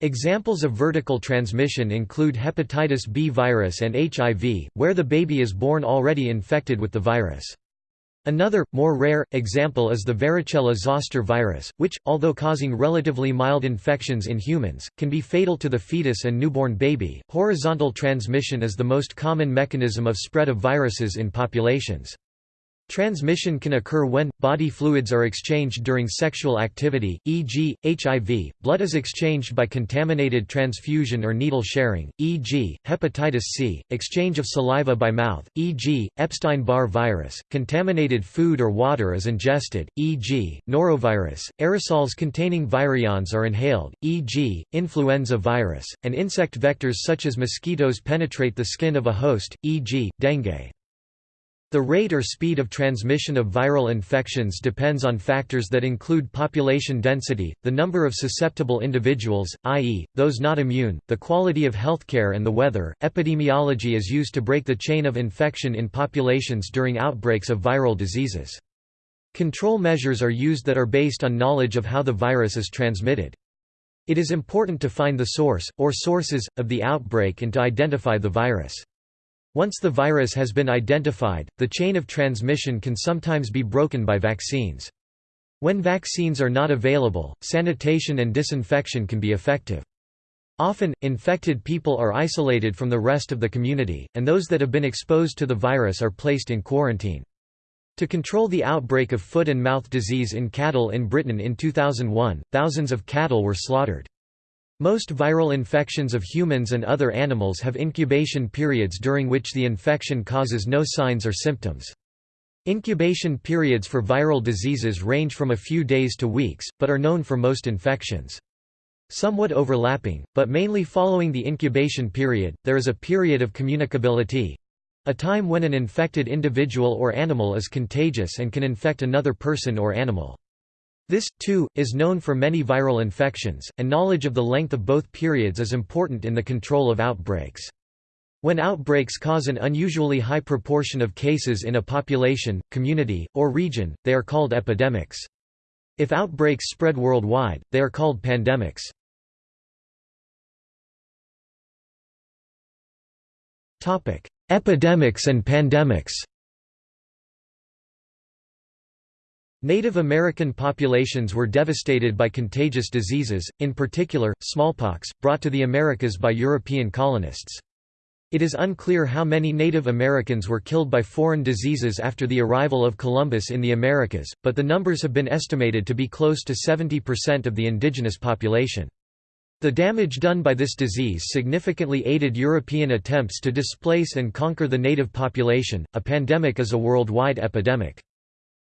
Examples of vertical transmission include hepatitis B virus and HIV, where the baby is born already infected with the virus. Another, more rare, example is the varicella-zoster virus, which, although causing relatively mild infections in humans, can be fatal to the fetus and newborn baby. Horizontal transmission is the most common mechanism of spread of viruses in populations. Transmission can occur when, body fluids are exchanged during sexual activity, e.g., HIV, blood is exchanged by contaminated transfusion or needle sharing, e.g., hepatitis C, exchange of saliva by mouth, e.g., Epstein-Barr virus, contaminated food or water is ingested, e.g., norovirus, aerosols containing virions are inhaled, e.g., influenza virus, and insect vectors such as mosquitoes penetrate the skin of a host, e.g., dengue. The rate or speed of transmission of viral infections depends on factors that include population density, the number of susceptible individuals, i.e., those not immune, the quality of healthcare, and the weather. Epidemiology is used to break the chain of infection in populations during outbreaks of viral diseases. Control measures are used that are based on knowledge of how the virus is transmitted. It is important to find the source, or sources, of the outbreak and to identify the virus. Once the virus has been identified, the chain of transmission can sometimes be broken by vaccines. When vaccines are not available, sanitation and disinfection can be effective. Often, infected people are isolated from the rest of the community, and those that have been exposed to the virus are placed in quarantine. To control the outbreak of foot and mouth disease in cattle in Britain in 2001, thousands of cattle were slaughtered. Most viral infections of humans and other animals have incubation periods during which the infection causes no signs or symptoms. Incubation periods for viral diseases range from a few days to weeks, but are known for most infections. Somewhat overlapping, but mainly following the incubation period, there is a period of communicability—a time when an infected individual or animal is contagious and can infect another person or animal. This, too, is known for many viral infections, and knowledge of the length of both periods is important in the control of outbreaks. When outbreaks cause an unusually high proportion of cases in a population, community, or region, they are called epidemics. If outbreaks spread worldwide, they are called pandemics. Epidemics and pandemics Native American populations were devastated by contagious diseases, in particular, smallpox, brought to the Americas by European colonists. It is unclear how many Native Americans were killed by foreign diseases after the arrival of Columbus in the Americas, but the numbers have been estimated to be close to 70% of the indigenous population. The damage done by this disease significantly aided European attempts to displace and conquer the native population. A pandemic is a worldwide epidemic.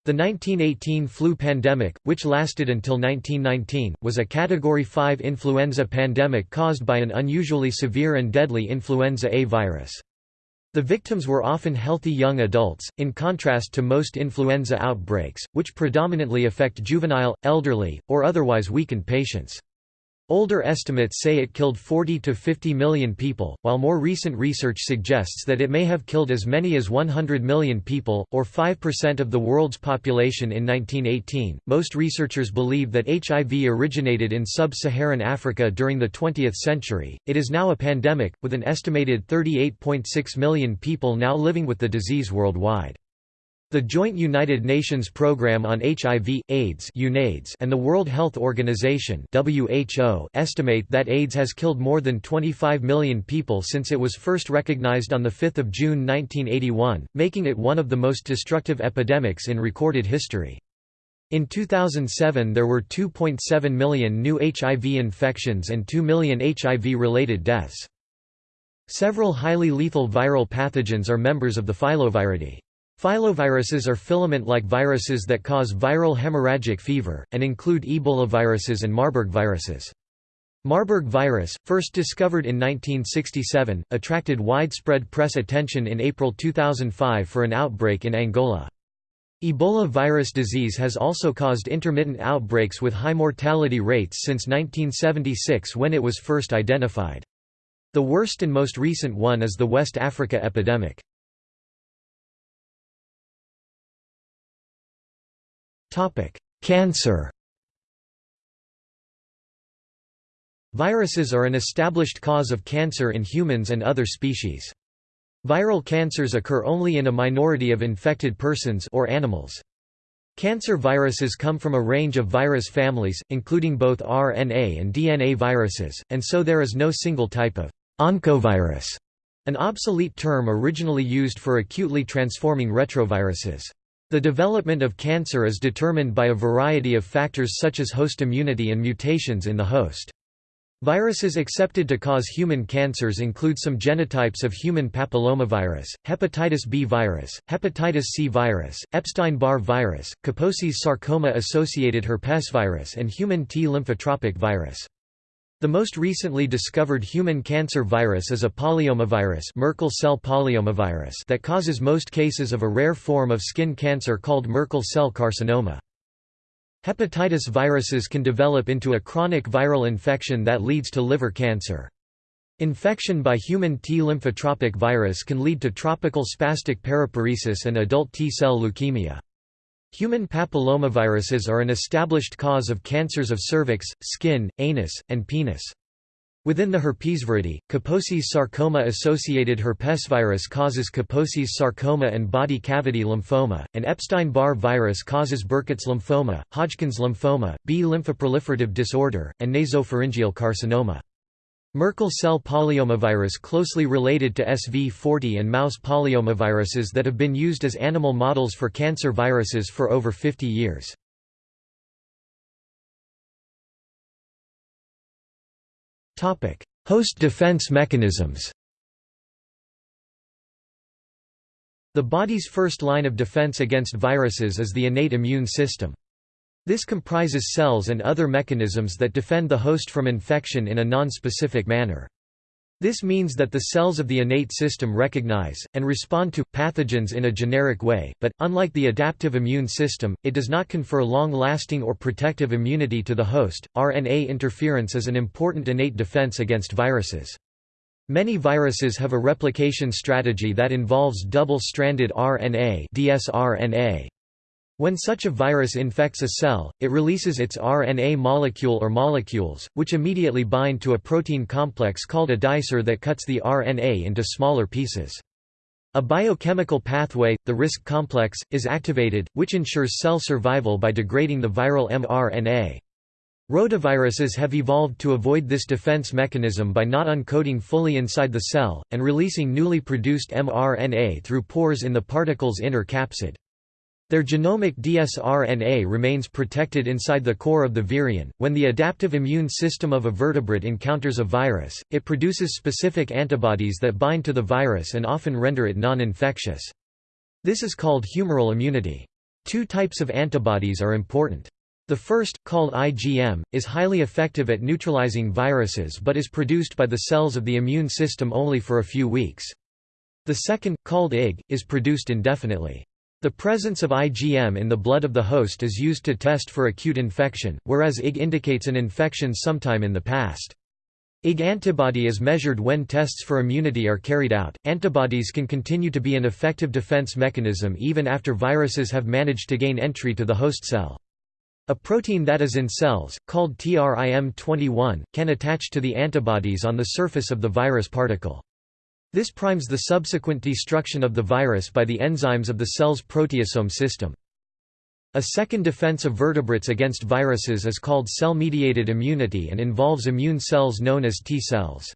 The 1918 flu pandemic, which lasted until 1919, was a Category 5 influenza pandemic caused by an unusually severe and deadly influenza A virus. The victims were often healthy young adults, in contrast to most influenza outbreaks, which predominantly affect juvenile, elderly, or otherwise weakened patients. Older estimates say it killed 40 to 50 million people, while more recent research suggests that it may have killed as many as 100 million people, or 5% of the world's population in 1918. Most researchers believe that HIV originated in sub Saharan Africa during the 20th century. It is now a pandemic, with an estimated 38.6 million people now living with the disease worldwide. The Joint United Nations Programme on HIV, AIDS and the World Health Organization estimate that AIDS has killed more than 25 million people since it was first recognized on 5 June 1981, making it one of the most destructive epidemics in recorded history. In 2007 there were 2.7 million new HIV infections and 2 million HIV-related deaths. Several highly lethal viral pathogens are members of the Filoviridae. Filoviruses are filament-like viruses that cause viral hemorrhagic fever, and include Ebola viruses and Marburg viruses. Marburg virus, first discovered in 1967, attracted widespread press attention in April 2005 for an outbreak in Angola. Ebola virus disease has also caused intermittent outbreaks with high mortality rates since 1976 when it was first identified. The worst and most recent one is the West Africa epidemic. Cancer Viruses are an established cause of cancer in humans and other species. Viral cancers occur only in a minority of infected persons or animals. Cancer viruses come from a range of virus families, including both RNA and DNA viruses, and so there is no single type of oncovirus, an obsolete term originally used for acutely transforming retroviruses. The development of cancer is determined by a variety of factors such as host immunity and mutations in the host. Viruses accepted to cause human cancers include some genotypes of human papillomavirus, hepatitis B virus, hepatitis C virus, Epstein-Barr virus, Kaposi's sarcoma-associated herpesvirus and human T lymphotropic virus. The most recently discovered human cancer virus is a polyomavirus, Merkel cell polyomavirus that causes most cases of a rare form of skin cancer called Merkel cell carcinoma. Hepatitis viruses can develop into a chronic viral infection that leads to liver cancer. Infection by human T lymphotropic virus can lead to tropical spastic paraparesis and adult T-cell leukemia. Human papillomaviruses are an established cause of cancers of cervix, skin, anus, and penis. Within the herpesviridae, Kaposi's sarcoma-associated herpesvirus causes Kaposi's sarcoma and body cavity lymphoma, and Epstein-Barr virus causes Burkitt's lymphoma, Hodgkin's lymphoma, B lymphoproliferative disorder, and nasopharyngeal carcinoma. Merkel cell polyomavirus closely related to SV40 and mouse polyomaviruses that have been used as animal models for cancer viruses for over 50 years. Host defense mechanisms The body's first line of defense against viruses is the innate immune system. This comprises cells and other mechanisms that defend the host from infection in a non-specific manner. This means that the cells of the innate system recognize, and respond to, pathogens in a generic way, but, unlike the adaptive immune system, it does not confer long-lasting or protective immunity to the host. RNA interference is an important innate defense against viruses. Many viruses have a replication strategy that involves double-stranded RNA dsRNA. When such a virus infects a cell, it releases its RNA molecule or molecules, which immediately bind to a protein complex called a dicer that cuts the RNA into smaller pieces. A biochemical pathway, the RISC complex, is activated, which ensures cell survival by degrading the viral mRNA. Rotaviruses have evolved to avoid this defense mechanism by not uncoating fully inside the cell, and releasing newly produced mRNA through pores in the particle's inner capsid. Their genomic dsRNA remains protected inside the core of the virion. When the adaptive immune system of a vertebrate encounters a virus, it produces specific antibodies that bind to the virus and often render it non-infectious. This is called humoral immunity. Two types of antibodies are important. The first, called IgM, is highly effective at neutralizing viruses but is produced by the cells of the immune system only for a few weeks. The second, called Ig, is produced indefinitely. The presence of IgM in the blood of the host is used to test for acute infection, whereas Ig indicates an infection sometime in the past. Ig antibody is measured when tests for immunity are carried out. Antibodies can continue to be an effective defense mechanism even after viruses have managed to gain entry to the host cell. A protein that is in cells, called TRIM21, can attach to the antibodies on the surface of the virus particle. This primes the subsequent destruction of the virus by the enzymes of the cell's proteasome system. A second defense of vertebrates against viruses is called cell-mediated immunity and involves immune cells known as T cells.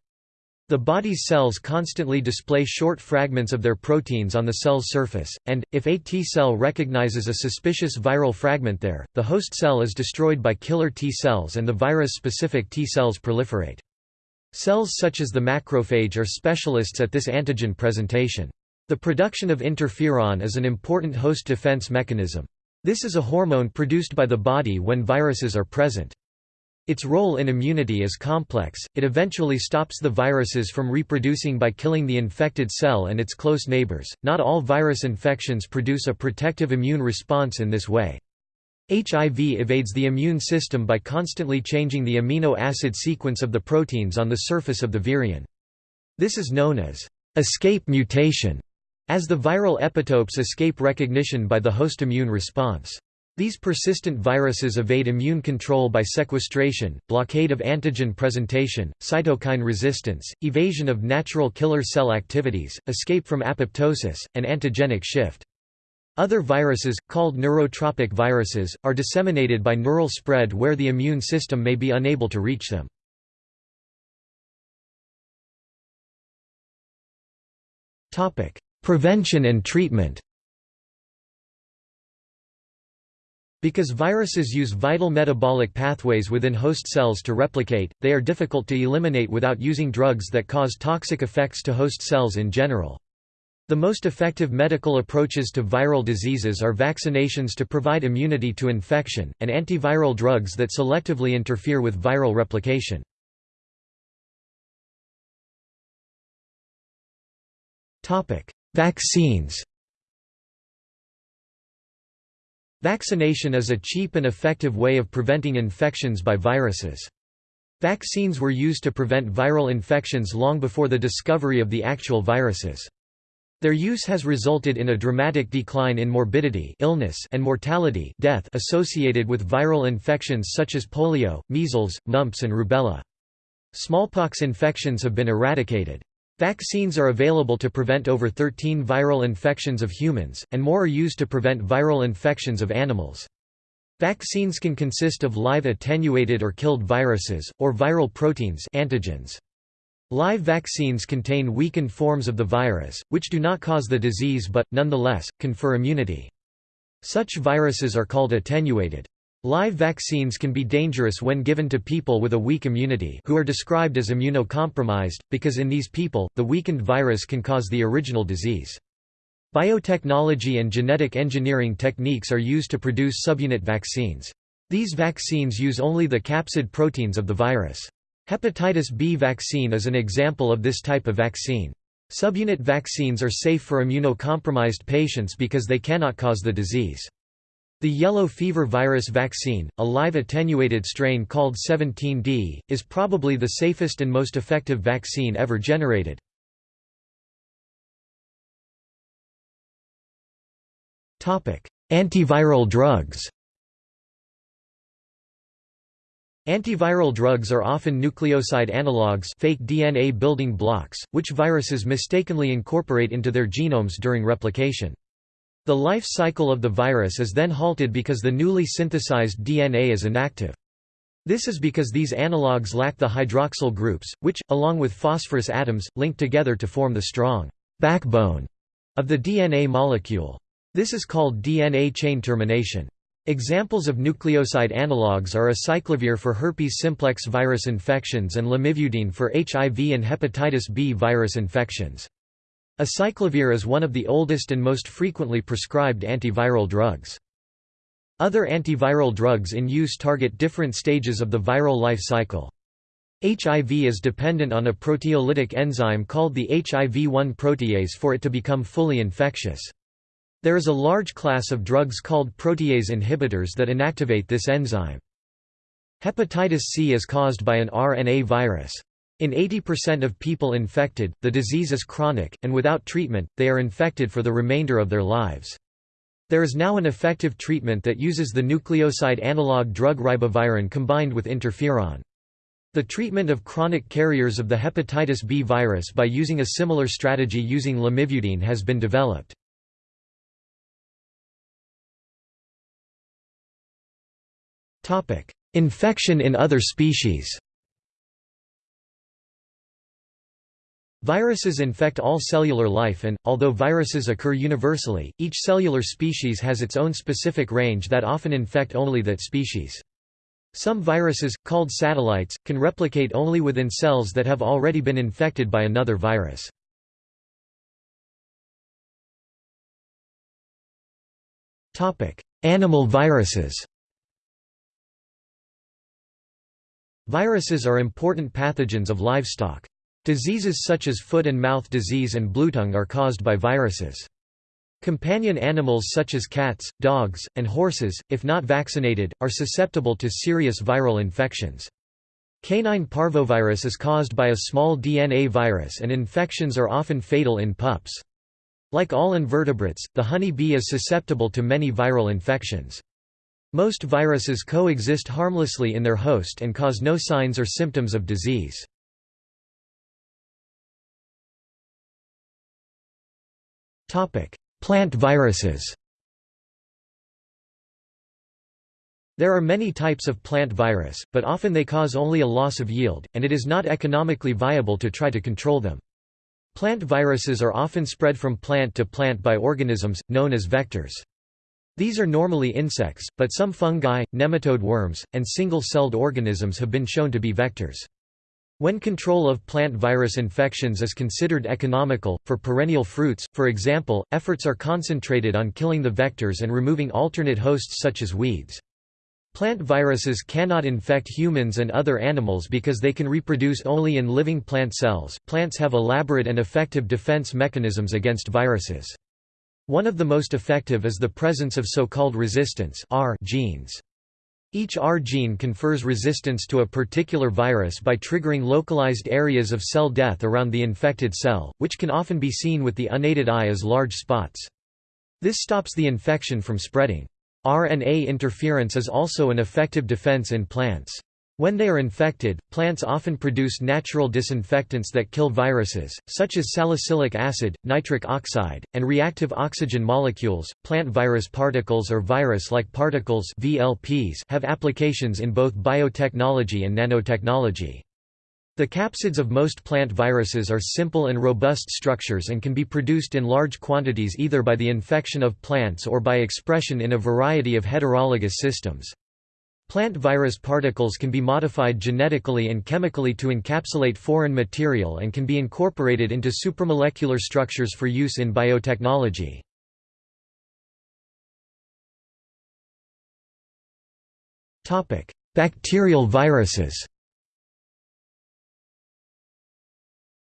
The body's cells constantly display short fragments of their proteins on the cell's surface, and, if a T cell recognizes a suspicious viral fragment there, the host cell is destroyed by killer T cells and the virus-specific T cells proliferate. Cells such as the macrophage are specialists at this antigen presentation. The production of interferon is an important host defense mechanism. This is a hormone produced by the body when viruses are present. Its role in immunity is complex, it eventually stops the viruses from reproducing by killing the infected cell and its close neighbors. Not all virus infections produce a protective immune response in this way. HIV evades the immune system by constantly changing the amino acid sequence of the proteins on the surface of the virion. This is known as escape mutation as the viral epitopes escape recognition by the host immune response. These persistent viruses evade immune control by sequestration, blockade of antigen presentation, cytokine resistance, evasion of natural killer cell activities, escape from apoptosis, and antigenic shift. Other viruses, called neurotropic viruses, are disseminated by neural spread where the immune system may be unable to reach them. Prevention and treatment Because viruses use vital metabolic pathways within host cells to replicate, they are difficult to eliminate without using drugs that cause toxic effects to host cells in general. The most effective medical approaches to viral diseases are vaccinations to provide immunity to infection, and antiviral drugs that selectively interfere with viral replication. Vaccines Vaccination is a cheap and effective way of preventing infections by viruses. Vaccines were used to prevent viral infections long before the discovery of the actual viruses. Their use has resulted in a dramatic decline in morbidity illness and mortality death associated with viral infections such as polio, measles, mumps and rubella. Smallpox infections have been eradicated. Vaccines are available to prevent over 13 viral infections of humans, and more are used to prevent viral infections of animals. Vaccines can consist of live attenuated or killed viruses, or viral proteins antigens. Live vaccines contain weakened forms of the virus, which do not cause the disease but, nonetheless, confer immunity. Such viruses are called attenuated. Live vaccines can be dangerous when given to people with a weak immunity who are described as immunocompromised, because in these people, the weakened virus can cause the original disease. Biotechnology and genetic engineering techniques are used to produce subunit vaccines. These vaccines use only the capsid proteins of the virus. Hepatitis B vaccine is an example of this type of vaccine. Subunit vaccines are safe for immunocompromised patients because they cannot cause the disease. The yellow fever virus vaccine, a live attenuated strain called 17D, is probably the safest and most effective vaccine ever generated. Antiviral drugs Antiviral drugs are often nucleoside analogues fake DNA building blocks, which viruses mistakenly incorporate into their genomes during replication. The life cycle of the virus is then halted because the newly synthesized DNA is inactive. This is because these analogues lack the hydroxyl groups, which, along with phosphorus atoms, link together to form the strong backbone of the DNA molecule. This is called DNA chain termination. Examples of nucleoside analogues are acyclovir for herpes simplex virus infections and lamivudine for HIV and hepatitis B virus infections. Acyclovir is one of the oldest and most frequently prescribed antiviral drugs. Other antiviral drugs in use target different stages of the viral life cycle. HIV is dependent on a proteolytic enzyme called the HIV-1 protease for it to become fully infectious. There is a large class of drugs called protease inhibitors that inactivate this enzyme. Hepatitis C is caused by an RNA virus. In 80% of people infected, the disease is chronic, and without treatment, they are infected for the remainder of their lives. There is now an effective treatment that uses the nucleoside analog drug ribavirin combined with interferon. The treatment of chronic carriers of the hepatitis B virus by using a similar strategy using lamivudine has been developed. Infection in other species Viruses infect all cellular life and, although viruses occur universally, each cellular species has its own specific range that often infect only that species. Some viruses, called satellites, can replicate only within cells that have already been infected by another virus. Animal viruses Viruses are important pathogens of livestock. Diseases such as foot and mouth disease and bluetongue are caused by viruses. Companion animals such as cats, dogs, and horses, if not vaccinated, are susceptible to serious viral infections. Canine parvovirus is caused by a small DNA virus and infections are often fatal in pups. Like all invertebrates, the honey bee is susceptible to many viral infections. Most viruses coexist harmlessly in their host and cause no signs or symptoms of disease. Plant viruses There are many types of plant virus, but often they cause only a loss of yield, and it is not economically viable to try to control them. Plant viruses are often spread from plant to plant by organisms, known as vectors. These are normally insects, but some fungi, nematode worms, and single-celled organisms have been shown to be vectors. When control of plant virus infections is considered economical, for perennial fruits, for example, efforts are concentrated on killing the vectors and removing alternate hosts such as weeds. Plant viruses cannot infect humans and other animals because they can reproduce only in living plant cells. Plants have elaborate and effective defense mechanisms against viruses. One of the most effective is the presence of so-called resistance R genes. Each R gene confers resistance to a particular virus by triggering localized areas of cell death around the infected cell, which can often be seen with the unaided eye as large spots. This stops the infection from spreading. RNA interference is also an effective defense in plants. When they are infected, plants often produce natural disinfectants that kill viruses, such as salicylic acid, nitric oxide, and reactive oxygen molecules. Plant virus particles or virus-like particles (VLPs) have applications in both biotechnology and nanotechnology. The capsids of most plant viruses are simple and robust structures and can be produced in large quantities either by the infection of plants or by expression in a variety of heterologous systems. Plant virus particles can be modified genetically and chemically to encapsulate foreign material and can be incorporated into supramolecular structures for use in biotechnology. Bacterial viruses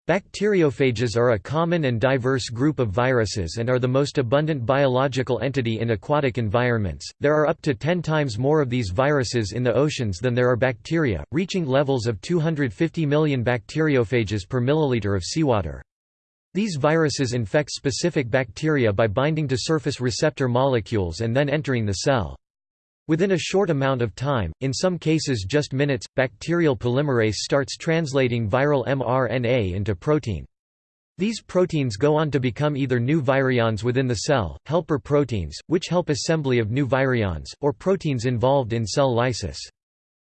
Bacteriophages are a common and diverse group of viruses and are the most abundant biological entity in aquatic environments. There are up to 10 times more of these viruses in the oceans than there are bacteria, reaching levels of 250 million bacteriophages per milliliter of seawater. These viruses infect specific bacteria by binding to surface receptor molecules and then entering the cell. Within a short amount of time, in some cases just minutes, bacterial polymerase starts translating viral mRNA into protein. These proteins go on to become either new virions within the cell, helper proteins, which help assembly of new virions, or proteins involved in cell lysis.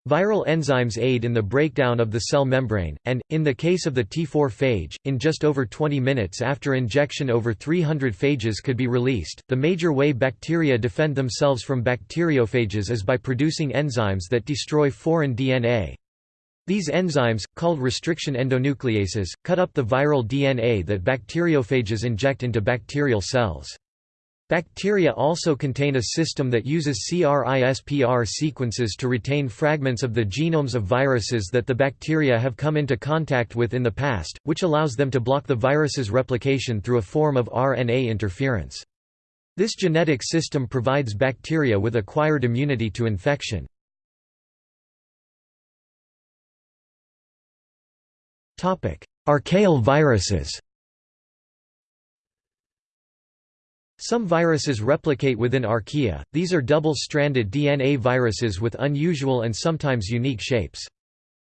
Viral enzymes aid in the breakdown of the cell membrane, and, in the case of the T4 phage, in just over 20 minutes after injection over 300 phages could be released. The major way bacteria defend themselves from bacteriophages is by producing enzymes that destroy foreign DNA. These enzymes, called restriction endonucleases, cut up the viral DNA that bacteriophages inject into bacterial cells. Bacteria also contain a system that uses CRISPR sequences to retain fragments of the genomes of viruses that the bacteria have come into contact with in the past, which allows them to block the virus's replication through a form of RNA interference. This genetic system provides bacteria with acquired immunity to infection. Archaeal viruses Some viruses replicate within archaea, these are double-stranded DNA viruses with unusual and sometimes unique shapes.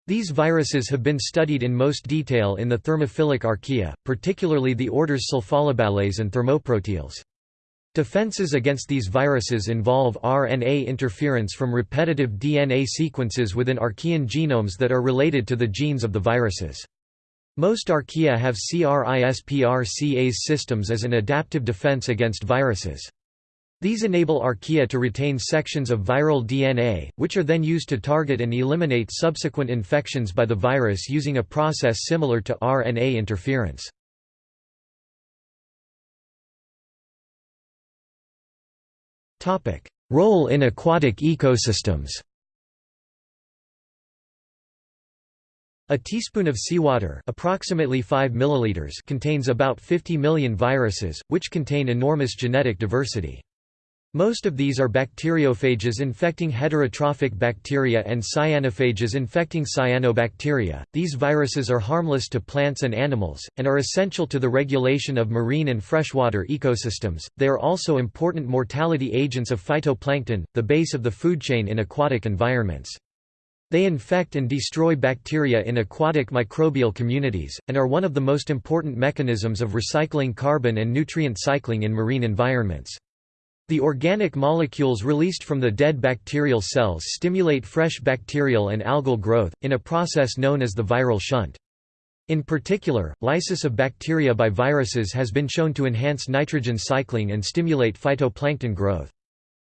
These viruses have been studied in most detail in the thermophilic archaea, particularly the orders Sulfolobales and Thermoproteales. Defenses against these viruses involve RNA interference from repetitive DNA sequences within archaean genomes that are related to the genes of the viruses. Most archaea have CRISPR-Cas systems as an adaptive defense against viruses. These enable archaea to retain sections of viral DNA, which are then used to target and eliminate subsequent infections by the virus using a process similar to RNA interference. Role in aquatic ecosystems A teaspoon of seawater approximately 5 milliliters contains about 50 million viruses, which contain enormous genetic diversity. Most of these are bacteriophages infecting heterotrophic bacteria and cyanophages infecting cyanobacteria. These viruses are harmless to plants and animals, and are essential to the regulation of marine and freshwater ecosystems. They are also important mortality agents of phytoplankton, the base of the food chain in aquatic environments. They infect and destroy bacteria in aquatic microbial communities, and are one of the most important mechanisms of recycling carbon and nutrient cycling in marine environments. The organic molecules released from the dead bacterial cells stimulate fresh bacterial and algal growth, in a process known as the viral shunt. In particular, lysis of bacteria by viruses has been shown to enhance nitrogen cycling and stimulate phytoplankton growth.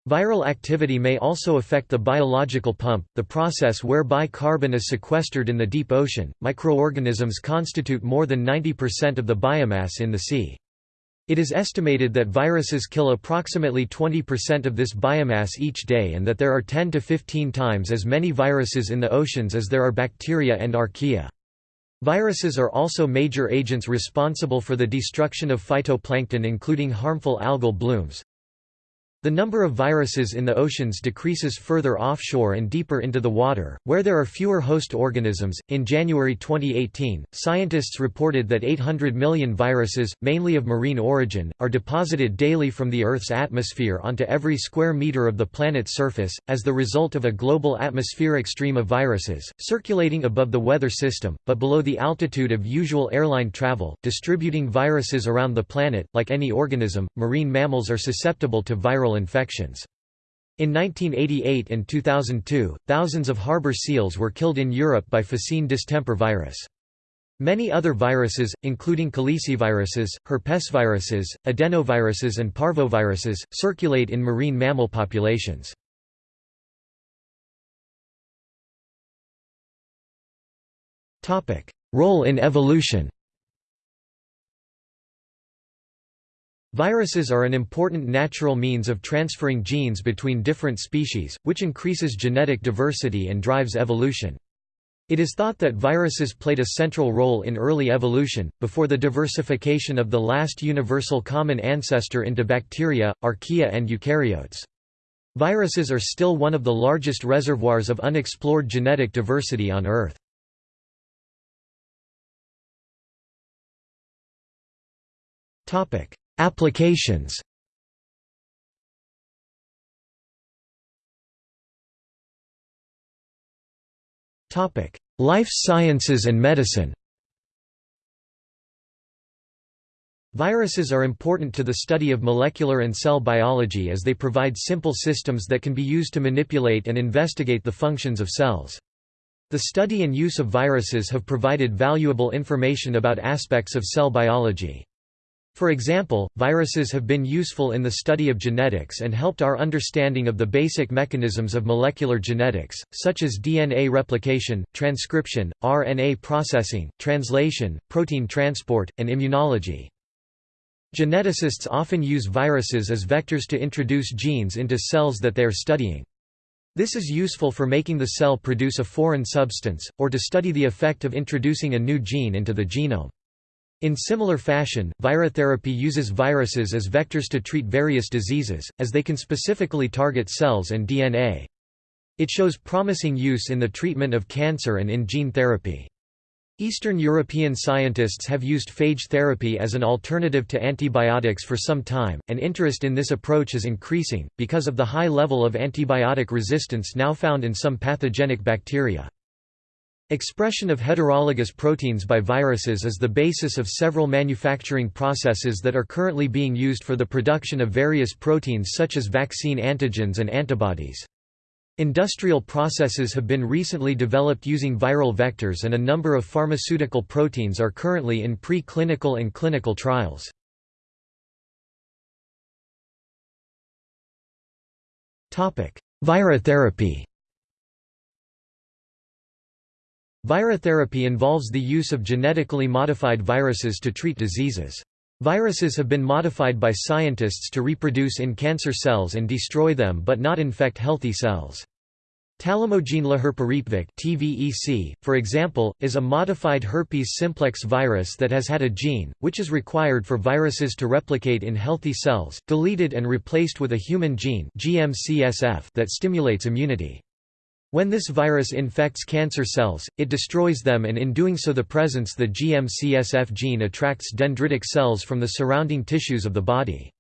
Viral activity may also affect the biological pump, the process whereby carbon is sequestered in the deep ocean. Microorganisms constitute more than 90% of the biomass in the sea. It is estimated that viruses kill approximately 20% of this biomass each day and that there are 10 to 15 times as many viruses in the oceans as there are bacteria and archaea. Viruses are also major agents responsible for the destruction of phytoplankton including harmful algal blooms, the number of viruses in the oceans decreases further offshore and deeper into the water, where there are fewer host organisms. In January 2018, scientists reported that 800 million viruses, mainly of marine origin, are deposited daily from the Earth's atmosphere onto every square meter of the planet's surface, as the result of a global atmospheric stream of viruses, circulating above the weather system, but below the altitude of usual airline travel, distributing viruses around the planet. Like any organism, marine mammals are susceptible to viral viral infections. In 1988 and 2002, thousands of harbor seals were killed in Europe by Phocine distemper virus. Many other viruses, including caliciviruses, herpesviruses, adenoviruses and parvoviruses, circulate in marine mammal populations. Role in evolution Viruses are an important natural means of transferring genes between different species, which increases genetic diversity and drives evolution. It is thought that viruses played a central role in early evolution, before the diversification of the last universal common ancestor into bacteria, archaea and eukaryotes. Viruses are still one of the largest reservoirs of unexplored genetic diversity on Earth. Topic: Applications Life sciences and medicine Viruses are important to the study of molecular and cell biology as they provide simple systems that can be used to manipulate and investigate the functions of cells. The study and use of viruses have provided valuable information about aspects of cell biology. For example, viruses have been useful in the study of genetics and helped our understanding of the basic mechanisms of molecular genetics, such as DNA replication, transcription, RNA processing, translation, protein transport, and immunology. Geneticists often use viruses as vectors to introduce genes into cells that they are studying. This is useful for making the cell produce a foreign substance, or to study the effect of introducing a new gene into the genome. In similar fashion, virotherapy uses viruses as vectors to treat various diseases, as they can specifically target cells and DNA. It shows promising use in the treatment of cancer and in gene therapy. Eastern European scientists have used phage therapy as an alternative to antibiotics for some time, and interest in this approach is increasing, because of the high level of antibiotic resistance now found in some pathogenic bacteria. Expression of heterologous proteins by viruses is the basis of several manufacturing processes that are currently being used for the production of various proteins such as vaccine antigens and antibodies. Industrial processes have been recently developed using viral vectors and a number of pharmaceutical proteins are currently in pre-clinical and clinical trials. Virotherapy Virotherapy involves the use of genetically modified viruses to treat diseases. Viruses have been modified by scientists to reproduce in cancer cells and destroy them but not infect healthy cells. Talimogene laherparepvec (TVEC), for example, is a modified herpes simplex virus that has had a gene, which is required for viruses to replicate in healthy cells, deleted and replaced with a human gene GM-CSF that stimulates immunity. When this virus infects cancer cells, it destroys them and in doing so the presence the GM-CSF gene attracts dendritic cells from the surrounding tissues of the body.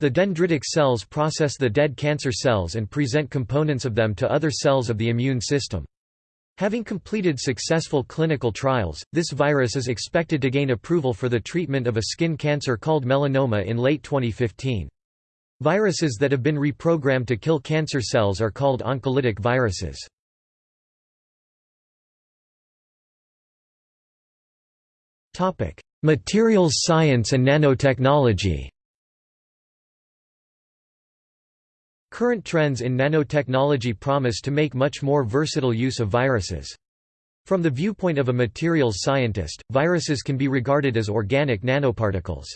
The dendritic cells process the dead cancer cells and present components of them to other cells of the immune system. Having completed successful clinical trials, this virus is expected to gain approval for the treatment of a skin cancer called melanoma in late 2015. Viruses that have been reprogrammed to kill cancer cells are called oncolytic viruses. Materials science and nanotechnology Current trends in nanotechnology promise to make much more versatile use of viruses. From the viewpoint of a materials scientist, viruses can be regarded as organic nanoparticles.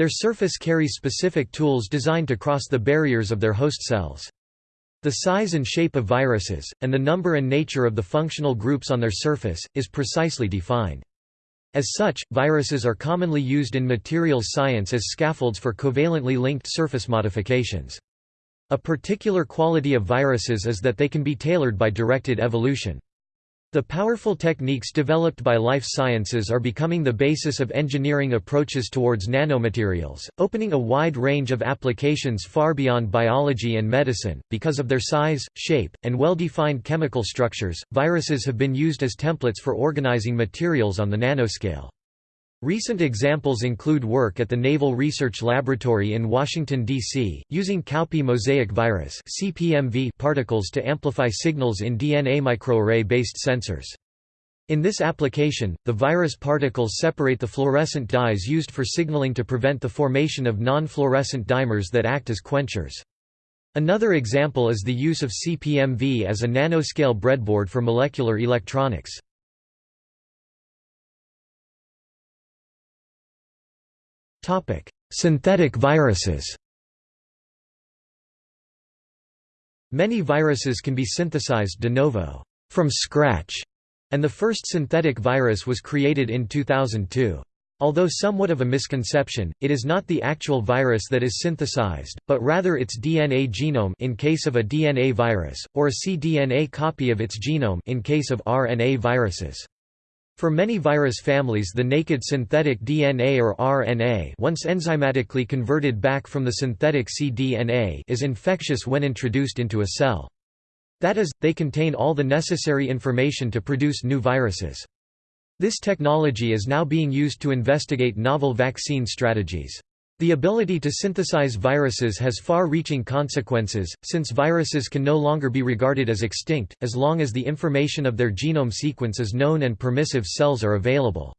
Their surface carries specific tools designed to cross the barriers of their host cells. The size and shape of viruses, and the number and nature of the functional groups on their surface, is precisely defined. As such, viruses are commonly used in materials science as scaffolds for covalently linked surface modifications. A particular quality of viruses is that they can be tailored by directed evolution. The powerful techniques developed by life sciences are becoming the basis of engineering approaches towards nanomaterials, opening a wide range of applications far beyond biology and medicine. Because of their size, shape, and well defined chemical structures, viruses have been used as templates for organizing materials on the nanoscale. Recent examples include work at the Naval Research Laboratory in Washington, D.C., using cowpea mosaic virus particles to amplify signals in DNA microarray-based sensors. In this application, the virus particles separate the fluorescent dyes used for signaling to prevent the formation of non-fluorescent dimers that act as quenchers. Another example is the use of CPMV as a nanoscale breadboard for molecular electronics. Synthetic viruses. Many viruses can be synthesized de novo, from scratch, and the first synthetic virus was created in 2002. Although somewhat of a misconception, it is not the actual virus that is synthesized, but rather its DNA genome in case of a DNA virus, or a cDNA copy of its genome in case of RNA viruses. For many virus families the naked synthetic DNA or RNA once enzymatically converted back from the synthetic cDNA is infectious when introduced into a cell. That is, they contain all the necessary information to produce new viruses. This technology is now being used to investigate novel vaccine strategies. The ability to synthesize viruses has far-reaching consequences, since viruses can no longer be regarded as extinct, as long as the information of their genome sequence is known and permissive cells are available.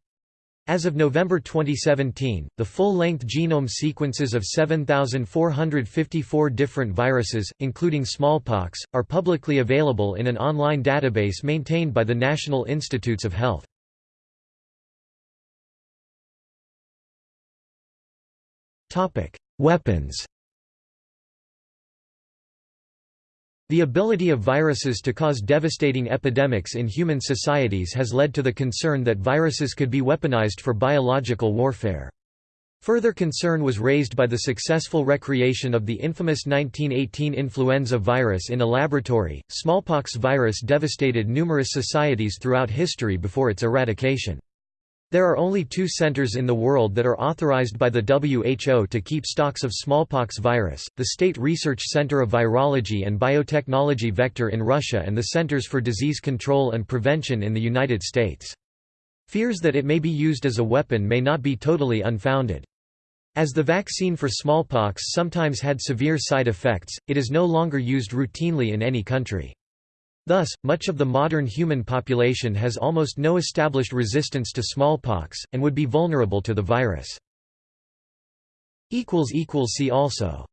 As of November 2017, the full-length genome sequences of 7,454 different viruses, including smallpox, are publicly available in an online database maintained by the National Institutes of Health. Topic: Weapons. The ability of viruses to cause devastating epidemics in human societies has led to the concern that viruses could be weaponized for biological warfare. Further concern was raised by the successful recreation of the infamous 1918 influenza virus in a laboratory. Smallpox virus devastated numerous societies throughout history before its eradication. There are only two centers in the world that are authorized by the WHO to keep stocks of smallpox virus, the State Research Center of Virology and Biotechnology Vector in Russia and the Centers for Disease Control and Prevention in the United States. Fears that it may be used as a weapon may not be totally unfounded. As the vaccine for smallpox sometimes had severe side effects, it is no longer used routinely in any country. Thus, much of the modern human population has almost no established resistance to smallpox, and would be vulnerable to the virus. See also